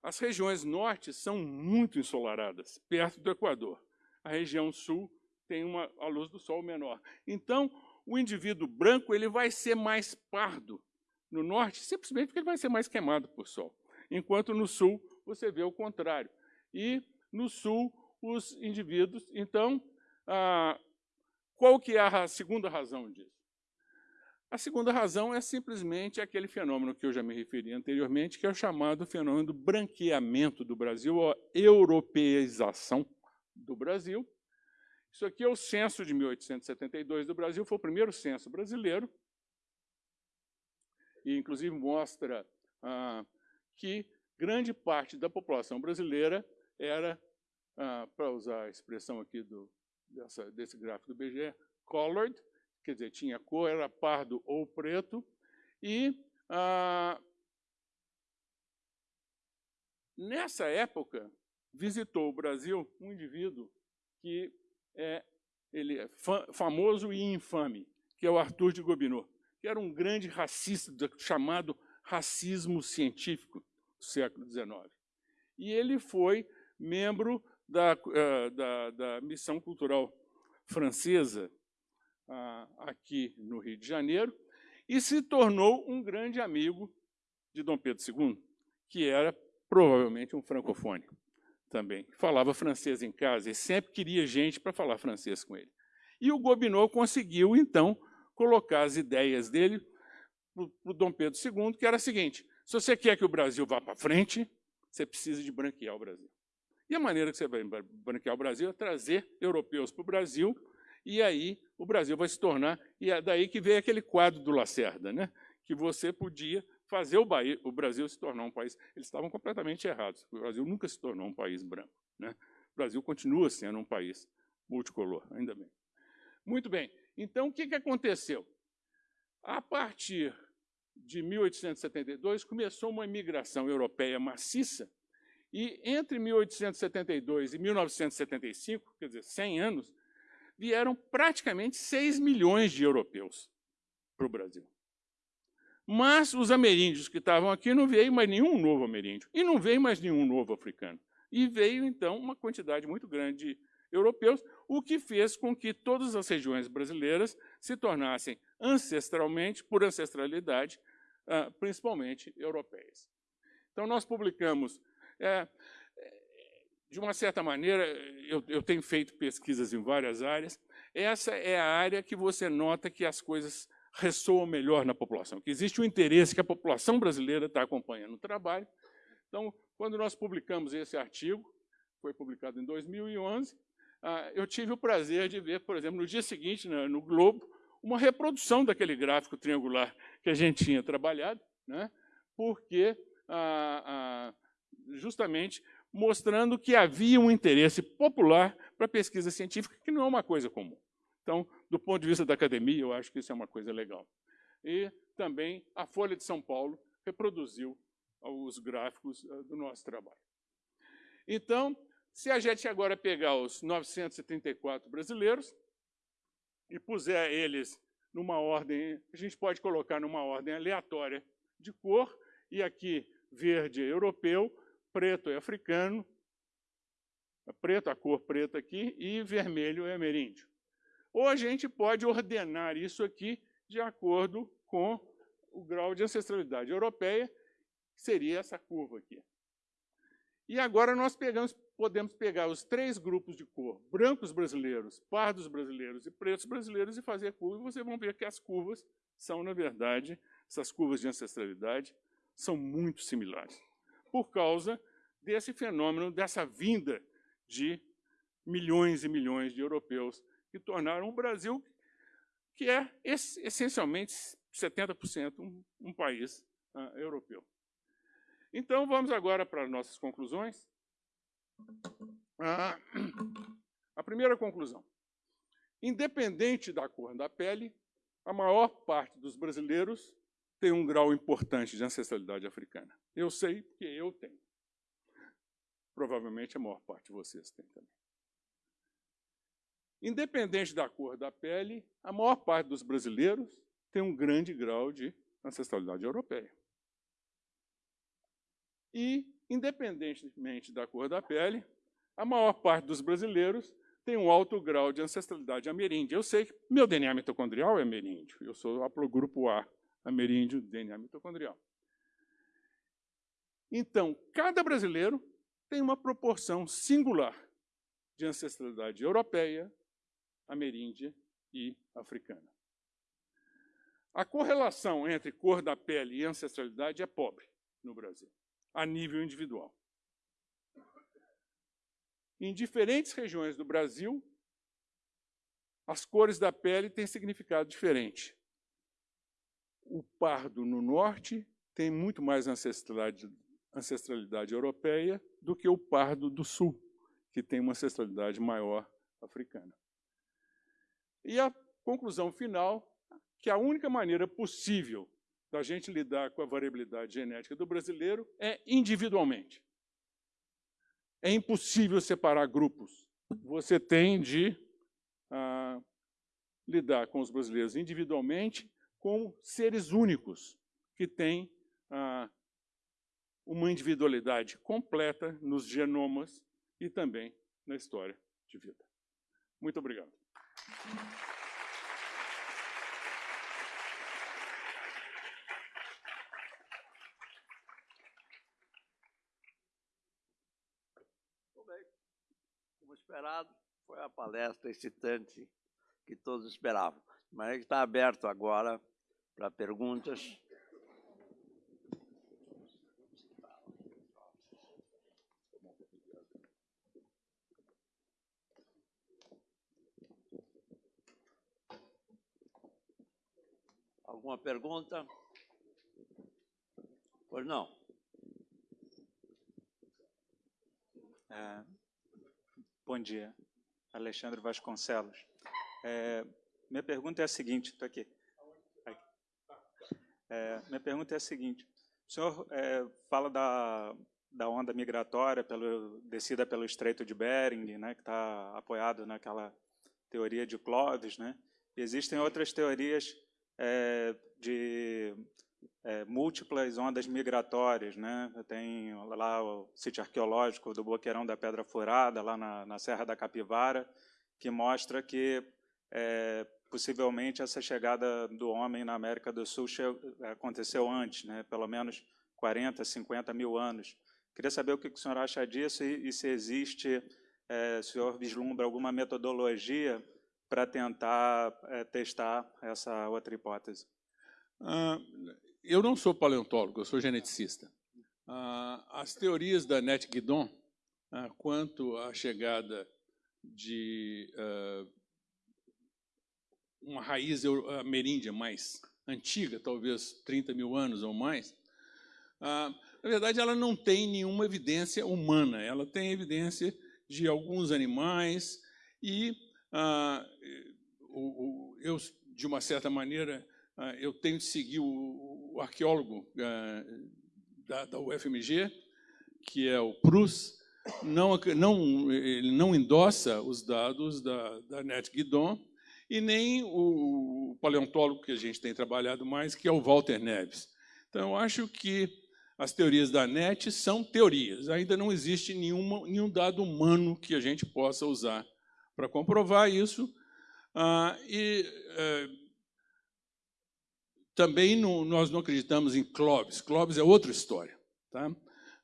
as regiões norte são muito ensolaradas, perto do Equador. A região sul tem uma, a luz do sol menor. Então, o indivíduo branco ele vai ser mais pardo no norte, simplesmente porque ele vai ser mais queimado por sol. Enquanto no sul, você vê o contrário. E no sul, os indivíduos... Então, ah, qual que é a segunda razão disso? A segunda razão é simplesmente aquele fenômeno que eu já me referi anteriormente, que é o chamado fenômeno do branqueamento do Brasil, ou europeização do Brasil, isso aqui é o censo de 1872 do Brasil, foi o primeiro censo brasileiro, e inclusive mostra ah, que grande parte da população brasileira era, ah, para usar a expressão aqui do, dessa, desse gráfico do BGE, colored, quer dizer, tinha cor, era pardo ou preto, e ah, nessa época visitou o Brasil um indivíduo que é, ele é famoso e infame, que é o Arthur de Gobineau, que era um grande racista chamado racismo científico do século XIX. E ele foi membro da, uh, da, da missão cultural francesa aqui no Rio de Janeiro, e se tornou um grande amigo de Dom Pedro II, que era provavelmente um francofone também. Falava francês em casa e sempre queria gente para falar francês com ele. E o Gobineau conseguiu, então, colocar as ideias dele para o Dom Pedro II, que era a seguinte, se você quer que o Brasil vá para frente, você precisa de branquear o Brasil. E a maneira que você vai branquear o Brasil é trazer europeus para o Brasil, e aí o Brasil vai se tornar... E é daí que veio aquele quadro do Lacerda, né? que você podia fazer o, Bahia, o Brasil se tornar um país. Eles estavam completamente errados. O Brasil nunca se tornou um país branco. Né? O Brasil continua sendo um país multicolor, ainda bem. Muito bem. Então, o que, que aconteceu? A partir de 1872, começou uma imigração europeia maciça, e entre 1872 e 1975, quer dizer, 100 anos, vieram praticamente 6 milhões de europeus para o Brasil. Mas os ameríndios que estavam aqui não veio mais nenhum novo ameríndio, e não veio mais nenhum novo africano. E veio, então, uma quantidade muito grande de europeus, o que fez com que todas as regiões brasileiras se tornassem ancestralmente, por ancestralidade, ah, principalmente europeias. Então, nós publicamos, é, de uma certa maneira, eu, eu tenho feito pesquisas em várias áreas, essa é a área que você nota que as coisas ressoam melhor na população, que existe um interesse que a população brasileira está acompanhando o trabalho. Então, quando nós publicamos esse artigo, foi publicado em 2011, ah, eu tive o prazer de ver, por exemplo, no dia seguinte, no Globo, uma reprodução daquele gráfico triangular que a gente tinha trabalhado, né? porque ah, ah, justamente mostrando que havia um interesse popular para pesquisa científica, que não é uma coisa comum. Então, do ponto de vista da academia, eu acho que isso é uma coisa legal. E também a Folha de São Paulo reproduziu os gráficos eh, do nosso trabalho. Então, se a gente agora pegar os 934 brasileiros e puser eles numa ordem, a gente pode colocar numa ordem aleatória de cor, e aqui verde é europeu, preto é africano, preto, a cor preta aqui, e vermelho é ameríndio. Ou a gente pode ordenar isso aqui de acordo com o grau de ancestralidade europeia, que seria essa curva aqui. E agora nós pegamos, podemos pegar os três grupos de cor, brancos brasileiros, pardos brasileiros e pretos brasileiros, e fazer curva, e vocês vão ver que as curvas são, na verdade, essas curvas de ancestralidade, são muito similares, por causa desse fenômeno, dessa vinda de milhões e milhões de europeus que tornaram o Brasil, que é essencialmente 70% um, um país uh, europeu. Então, vamos agora para as nossas conclusões. Ah, a primeira conclusão. Independente da cor da pele, a maior parte dos brasileiros tem um grau importante de ancestralidade africana. Eu sei porque eu tenho. Provavelmente a maior parte de vocês tem também. Independente da cor da pele, a maior parte dos brasileiros tem um grande grau de ancestralidade europeia. E, independentemente da cor da pele, a maior parte dos brasileiros tem um alto grau de ancestralidade ameríndia. Eu sei que meu DNA mitocondrial é ameríndio. Eu sou haplogrupo A, ameríndio, DNA mitocondrial. Então, cada brasileiro tem uma proporção singular de ancestralidade europeia, ameríndia e africana. A correlação entre cor da pele e ancestralidade é pobre no Brasil, a nível individual. Em diferentes regiões do Brasil, as cores da pele têm significado diferente. O pardo no norte tem muito mais ancestralidade, ancestralidade europeia do que o pardo do sul, que tem uma ancestralidade maior africana. E a conclusão final, que a única maneira possível da gente lidar com a variabilidade genética do brasileiro é individualmente. É impossível separar grupos. Você tem de ah, lidar com os brasileiros individualmente como seres únicos, que têm ah, uma individualidade completa nos genomas e também na história de vida. Muito obrigado. Muito bem. Como esperado, foi a palestra excitante que todos esperavam. Mas está aberto agora para perguntas. Pergunta? Pois não. É, bom dia, Alexandre Vasconcelos. É, minha pergunta é a seguinte, estou aqui. É, minha pergunta é a seguinte, o senhor é, fala da, da onda migratória pelo, descida pelo Estreito de Bering, né, que está apoiado naquela teoria de Clovis, né? Existem outras teorias é, de é, múltiplas ondas migratórias. Né? Tem lá o sítio arqueológico do Boqueirão da Pedra Furada, lá na, na Serra da Capivara, que mostra que é, possivelmente essa chegada do homem na América do Sul aconteceu antes, né? pelo menos 40, 50 mil anos. Queria saber o que o senhor acha disso e, e se existe, é, o senhor vislumbra alguma metodologia para tentar é, testar essa outra hipótese. Ah, eu não sou paleontólogo, eu sou geneticista. Ah, as teorias da Net Guidon ah, quanto à chegada de uma raiz ameríndia mais antiga, talvez 30 mil anos ou mais, na verdade ela não tem nenhuma evidência humana, ela tem evidência de alguns animais e ah, eu, de uma certa maneira, ah, eu tenho de seguir o, o arqueólogo ah, da, da, UFMG, que é o Prus, não, não, ele não endossa os dados da, da Net Guidon, e nem o paleontólogo que a gente tem trabalhado mais, que é o Walter Neves. Então, eu acho que as teorias da NET são teorias. Ainda não existe nenhuma, nenhum dado humano que a gente possa usar para comprovar isso. Ah, e eh, também nós não acreditamos em Clóvis. Clóvis é outra história. Tá?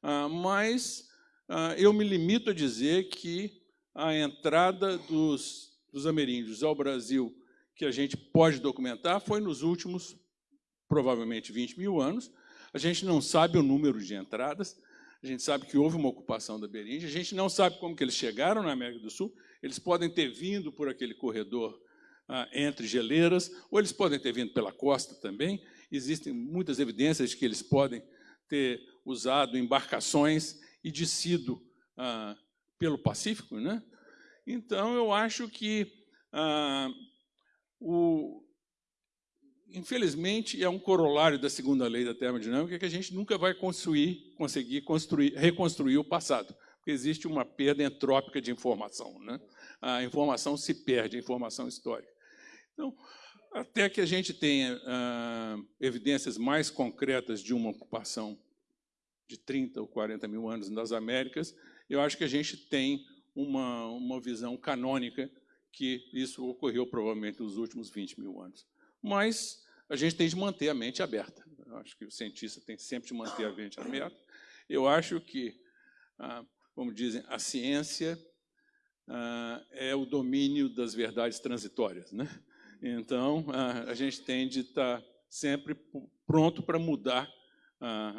Ah, mas ah, eu me limito a dizer que a entrada dos, dos ameríndios ao Brasil, que a gente pode documentar, foi nos últimos, provavelmente, 20 mil anos. A gente não sabe o número de entradas, a gente sabe que houve uma ocupação da Beringe, a gente não sabe como que eles chegaram na América do Sul, eles podem ter vindo por aquele corredor ah, entre geleiras, ou eles podem ter vindo pela costa também. Existem muitas evidências de que eles podem ter usado embarcações e descido ah, pelo Pacífico. Né? Então, eu acho que, ah, o, infelizmente, é um corolário da segunda lei da termodinâmica que a gente nunca vai construir, conseguir construir, reconstruir o passado, porque existe uma perda entrópica de informação. Né? A informação se perde, a informação histórica. Então, até que a gente tenha ah, evidências mais concretas de uma ocupação de 30 ou 40 mil anos nas Américas, eu acho que a gente tem uma, uma visão canônica que isso ocorreu provavelmente nos últimos 20 mil anos. Mas a gente tem de manter a mente aberta. Eu acho que o cientista tem sempre de manter a mente aberta. Eu acho que, ah, como dizem, a ciência ah, é o domínio das verdades transitórias. Né? Então, a gente tem de estar sempre pronto para mudar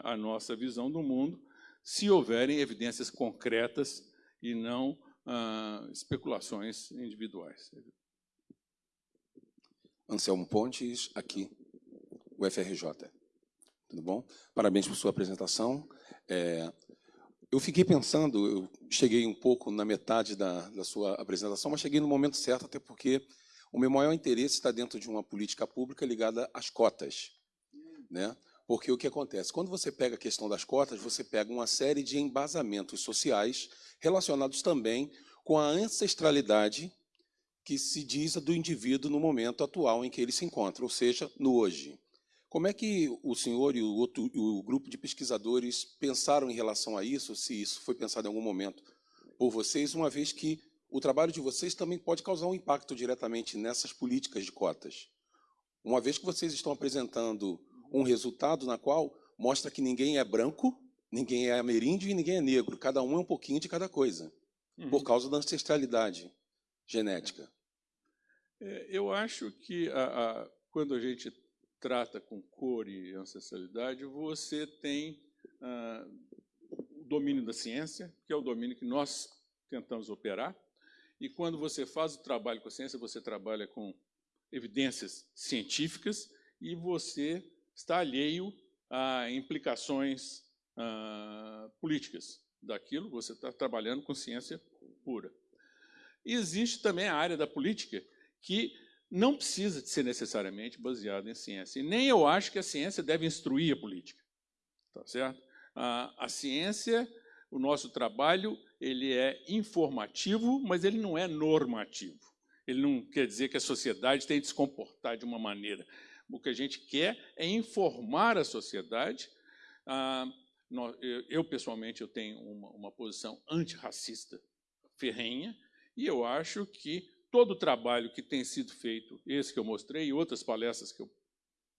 a nossa visão do mundo, se houverem evidências concretas e não especulações individuais. Anselmo Pontes, aqui, o FRJ. Tudo bom? Parabéns por sua apresentação. É, eu fiquei pensando, eu cheguei um pouco na metade da, da sua apresentação, mas cheguei no momento certo, até porque o meu maior interesse está dentro de uma política pública ligada às cotas. Né? Porque o que acontece? Quando você pega a questão das cotas, você pega uma série de embasamentos sociais relacionados também com a ancestralidade que se diz do indivíduo no momento atual em que ele se encontra, ou seja, no hoje. Como é que o senhor e o, outro, o grupo de pesquisadores pensaram em relação a isso, se isso foi pensado em algum momento por vocês, uma vez que o trabalho de vocês também pode causar um impacto diretamente nessas políticas de cotas. Uma vez que vocês estão apresentando um resultado na qual mostra que ninguém é branco, ninguém é ameríndio e ninguém é negro, cada um é um pouquinho de cada coisa. uhum. por causa da ancestralidade genética. É, eu acho que a, a, quando a gente trata com cor e ancestralidade, você tem ah, o domínio da ciência, que é o domínio que nós tentamos operar, e quando você faz o trabalho com a ciência, você trabalha com evidências científicas e você está alheio a implicações ah, políticas daquilo, você está trabalhando com ciência pura. E existe também a área da política que não precisa de ser necessariamente baseada em ciência. E nem eu acho que a ciência deve instruir a política. Tá certo? A, a ciência, o nosso trabalho, ele é informativo, mas ele não é normativo. Ele não quer dizer que a sociedade tem de se comportar de uma maneira. O que a gente quer é informar a sociedade. Ah, eu, pessoalmente, eu tenho uma, uma posição antirracista ferrenha, e eu acho que todo o trabalho que tem sido feito, esse que eu mostrei, e outras palestras que eu,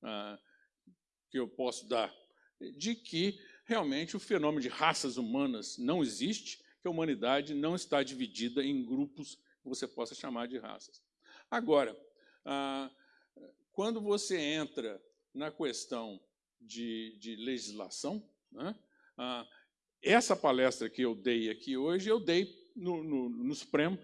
ah, que eu posso dar, de que realmente o fenômeno de raças humanas não existe, que a humanidade não está dividida em grupos que você possa chamar de raças. Agora, ah, quando você entra na questão de, de legislação, né, ah, essa palestra que eu dei aqui hoje, eu dei no, no, no Supremo,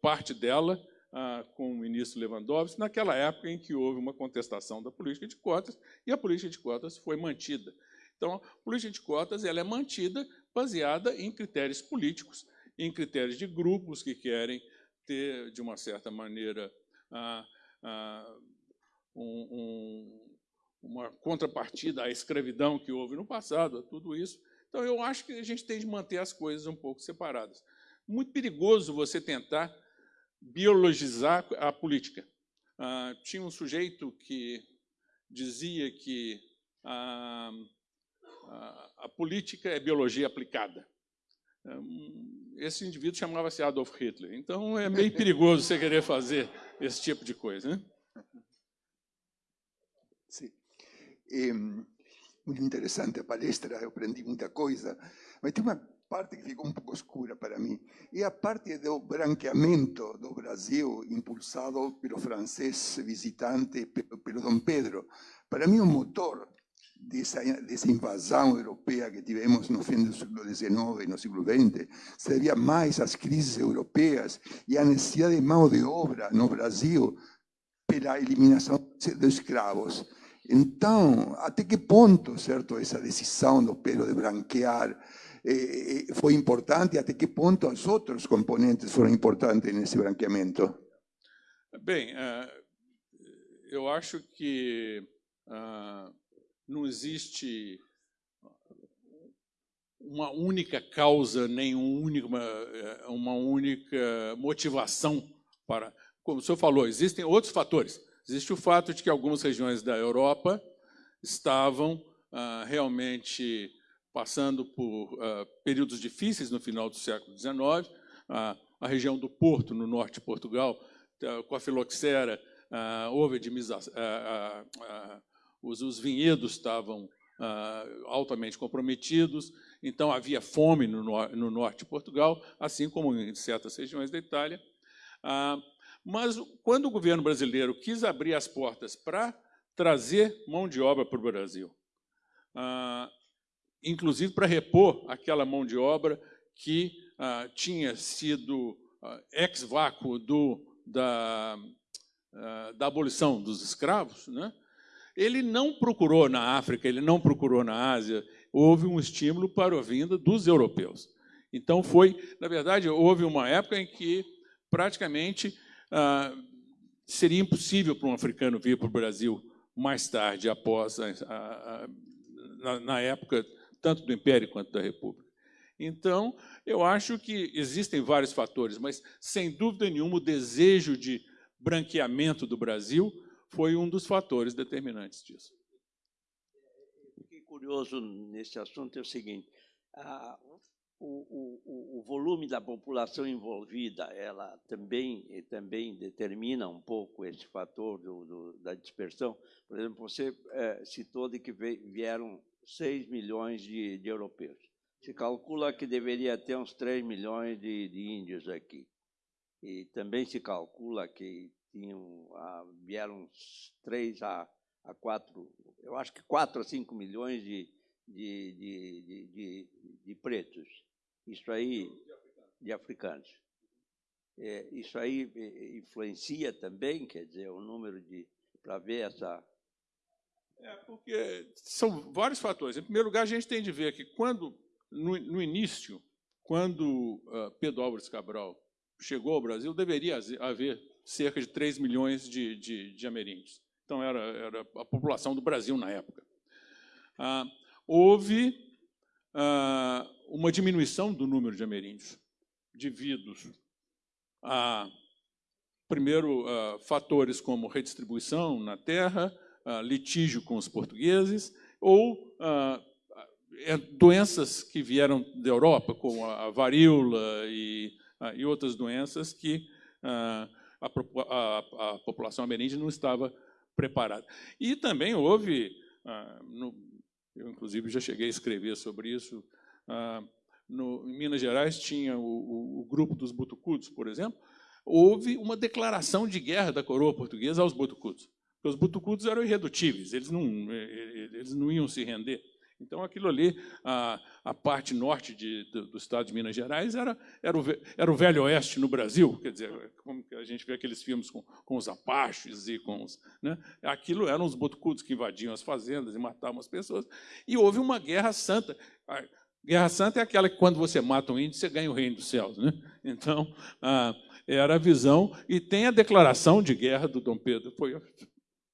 parte dela ah, com o ministro Lewandowski, naquela época em que houve uma contestação da política de cotas, e a política de cotas foi mantida. Então, a política de cotas ela é mantida baseada em critérios políticos, em critérios de grupos que querem ter, de uma certa maneira, ah, ah, um, um, uma contrapartida à escravidão que houve no passado, a tudo isso. Então, eu acho que a gente tem de manter as coisas um pouco separadas. Muito perigoso você tentar biologizar a política. Ah, tinha um sujeito que dizia que a, a, a política é biologia aplicada. Esse indivíduo chamava-se Adolf Hitler. Então, é meio (laughs) perigoso você querer fazer esse tipo de coisa. Né? Sim. É, muito interessante a palestra, eu aprendi muita coisa. Mas tem uma parte que ficou um pouco escura para mim. É a parte do branqueamento do Brasil, impulsado pelo francês visitante, pelo Dom Pedro. Para mim, o motor dessa, dessa invasão europeia que tivemos no fim do século XIX e no século XX seria mais as crises europeias e a necessidade de mão de obra no Brasil pela eliminação dos escravos. Então, até que ponto, certo, essa decisão do Pedro de branquear eh, foi importante, até que ponto os outros componentes foram importantes nesse branqueamento? Bem, uh, eu acho que uh, não existe uma única causa, nem uma, eh, uma única motivação para. Como o senhor falou, existem outros fatores. Existe o fato de que algumas regiões da Europa estavam uh, realmente passando por uh, períodos difíceis no final do século XIX. Uh, a região do Porto, no norte de Portugal, uh, com a filoxera, houve os, os, vinhedos estavam altamente comprometidos, então havia fome no, no, norte de Portugal, assim como em certas regiões da Itália. mas quando o governo brasileiro quis abrir as portas para trazer mão de obra para o Brasil, inclusive para repor aquela mão de obra que ah, tinha sido ah, ex-vácuo da, ah, da abolição dos escravos, né? ele não procurou na África, ele não procurou na Ásia, houve um estímulo para a vinda dos europeus. Então, foi, na verdade, houve uma época em que praticamente ah, seria impossível para um africano vir para o Brasil mais tarde, após a, a, a, na, na época tanto do Império quanto da República. Então, eu acho que existem vários fatores, mas, sem dúvida nenhuma, o desejo de branqueamento do Brasil foi um dos fatores determinantes disso. Fiquei curioso nesse assunto é o seguinte, a, o, o, o, volume da população envolvida, ela também, também determina um pouco esse fator do, do, da dispersão. Por exemplo, você é, citou de que vieram 6 milhões de, de europeus. Se calcula que deveria ter uns 3 milhões de, de índios aqui. E também se calcula que tinham, ah, vieram uns 3 a, a 4, eu acho que 4 a 5 milhões de, de, de, de, de pretos. Isso aí, de africanos. É, isso aí é, influencia também, quer dizer, o número de. para ver essa. É, porque são vários fatores. Em primeiro lugar, a gente tem de ver que quando, no, no início, quando uh, Pedro Álvares Cabral chegou ao Brasil, deveria haver cerca de 3 milhões de, de, de ameríndios. Então, era, era a população do Brasil na época. Ah, houve ah, uma diminuição do número de ameríndios devido a, primeiro, a fatores como redistribuição na terra, litígio com os portugueses, ou é, doenças que vieram da Europa, como a varíola e, e outras doenças que a, a, a população ameríndia não estava preparada. E também houve, no, eu inclusive já cheguei a escrever sobre isso, no, em Minas Gerais tinha o, o, o, grupo dos Butucudos, por exemplo, houve uma declaração de guerra da coroa portuguesa aos Butucudos. Os Butucudos eram irredutíveis, eles não, eles não iam se render. Então, aquilo ali, a, a parte norte de, do, do, estado de Minas Gerais, era, era, o, era o Velho Oeste no Brasil. Quer dizer, como a gente vê aqueles filmes com, com os apaches e com os. Né? Aquilo eram os botucudos que invadiam as fazendas e matavam as pessoas. E houve uma guerra santa. Guerra Santa é aquela que, quando você mata um índio, você ganha o reino dos céus. Né? Então, ah, era a visão. E tem a declaração de guerra do Dom Pedro, foi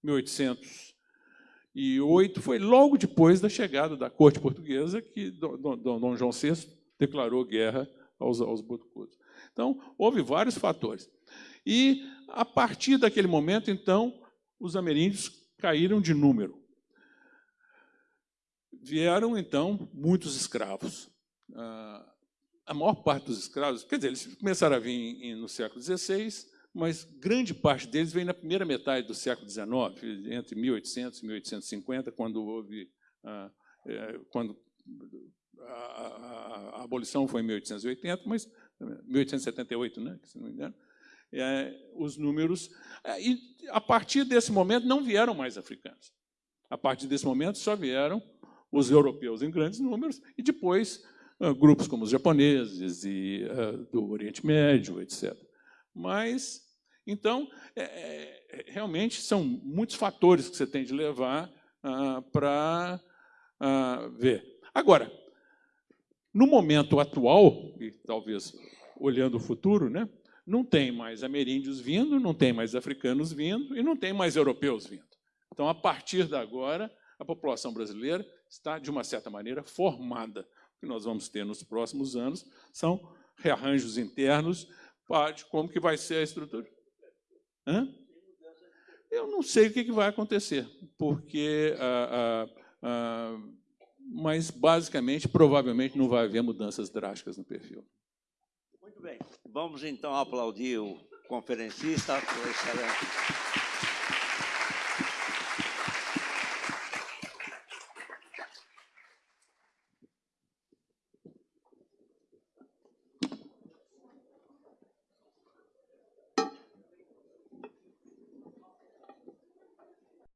1808, foi logo depois da chegada da corte portuguesa que Dom, João VI declarou guerra aos, aos botucudos. Então, houve vários fatores. E, a partir daquele momento, então, os ameríndios caíram de número vieram, então, muitos escravos. Ah, a maior parte dos escravos, quer dizer, eles começaram a vir no século XVI, mas grande parte deles veio na primeira metade do século XIX, entre 1800 e 1850, quando houve, ah, é, quando a, abolição foi em 1880, mas 1878, né, se não me engano, é, os números. É, e a partir desse momento não vieram mais africanos. A partir desse momento só vieram os europeus em grandes números, e depois uh, grupos como os japoneses e uh, do Oriente Médio, etc. Mas, então, é, é, realmente são muitos fatores que você tem de levar uh, para ver. Agora, no momento atual, e talvez olhando o futuro, né, não tem mais ameríndios vindo, não tem mais africanos vindo e não tem mais europeus vindo. Então, a partir de agora, a população brasileira está, de uma certa maneira, formada. O que nós vamos ter nos próximos anos são rearranjos internos como que vai ser a estrutura. Hã? Eu não sei o que vai acontecer, porque, ah, ah, ah, mas basicamente, provavelmente, não vai haver mudanças drásticas no perfil. Muito bem. Vamos então aplaudir o conferencista. Excelente.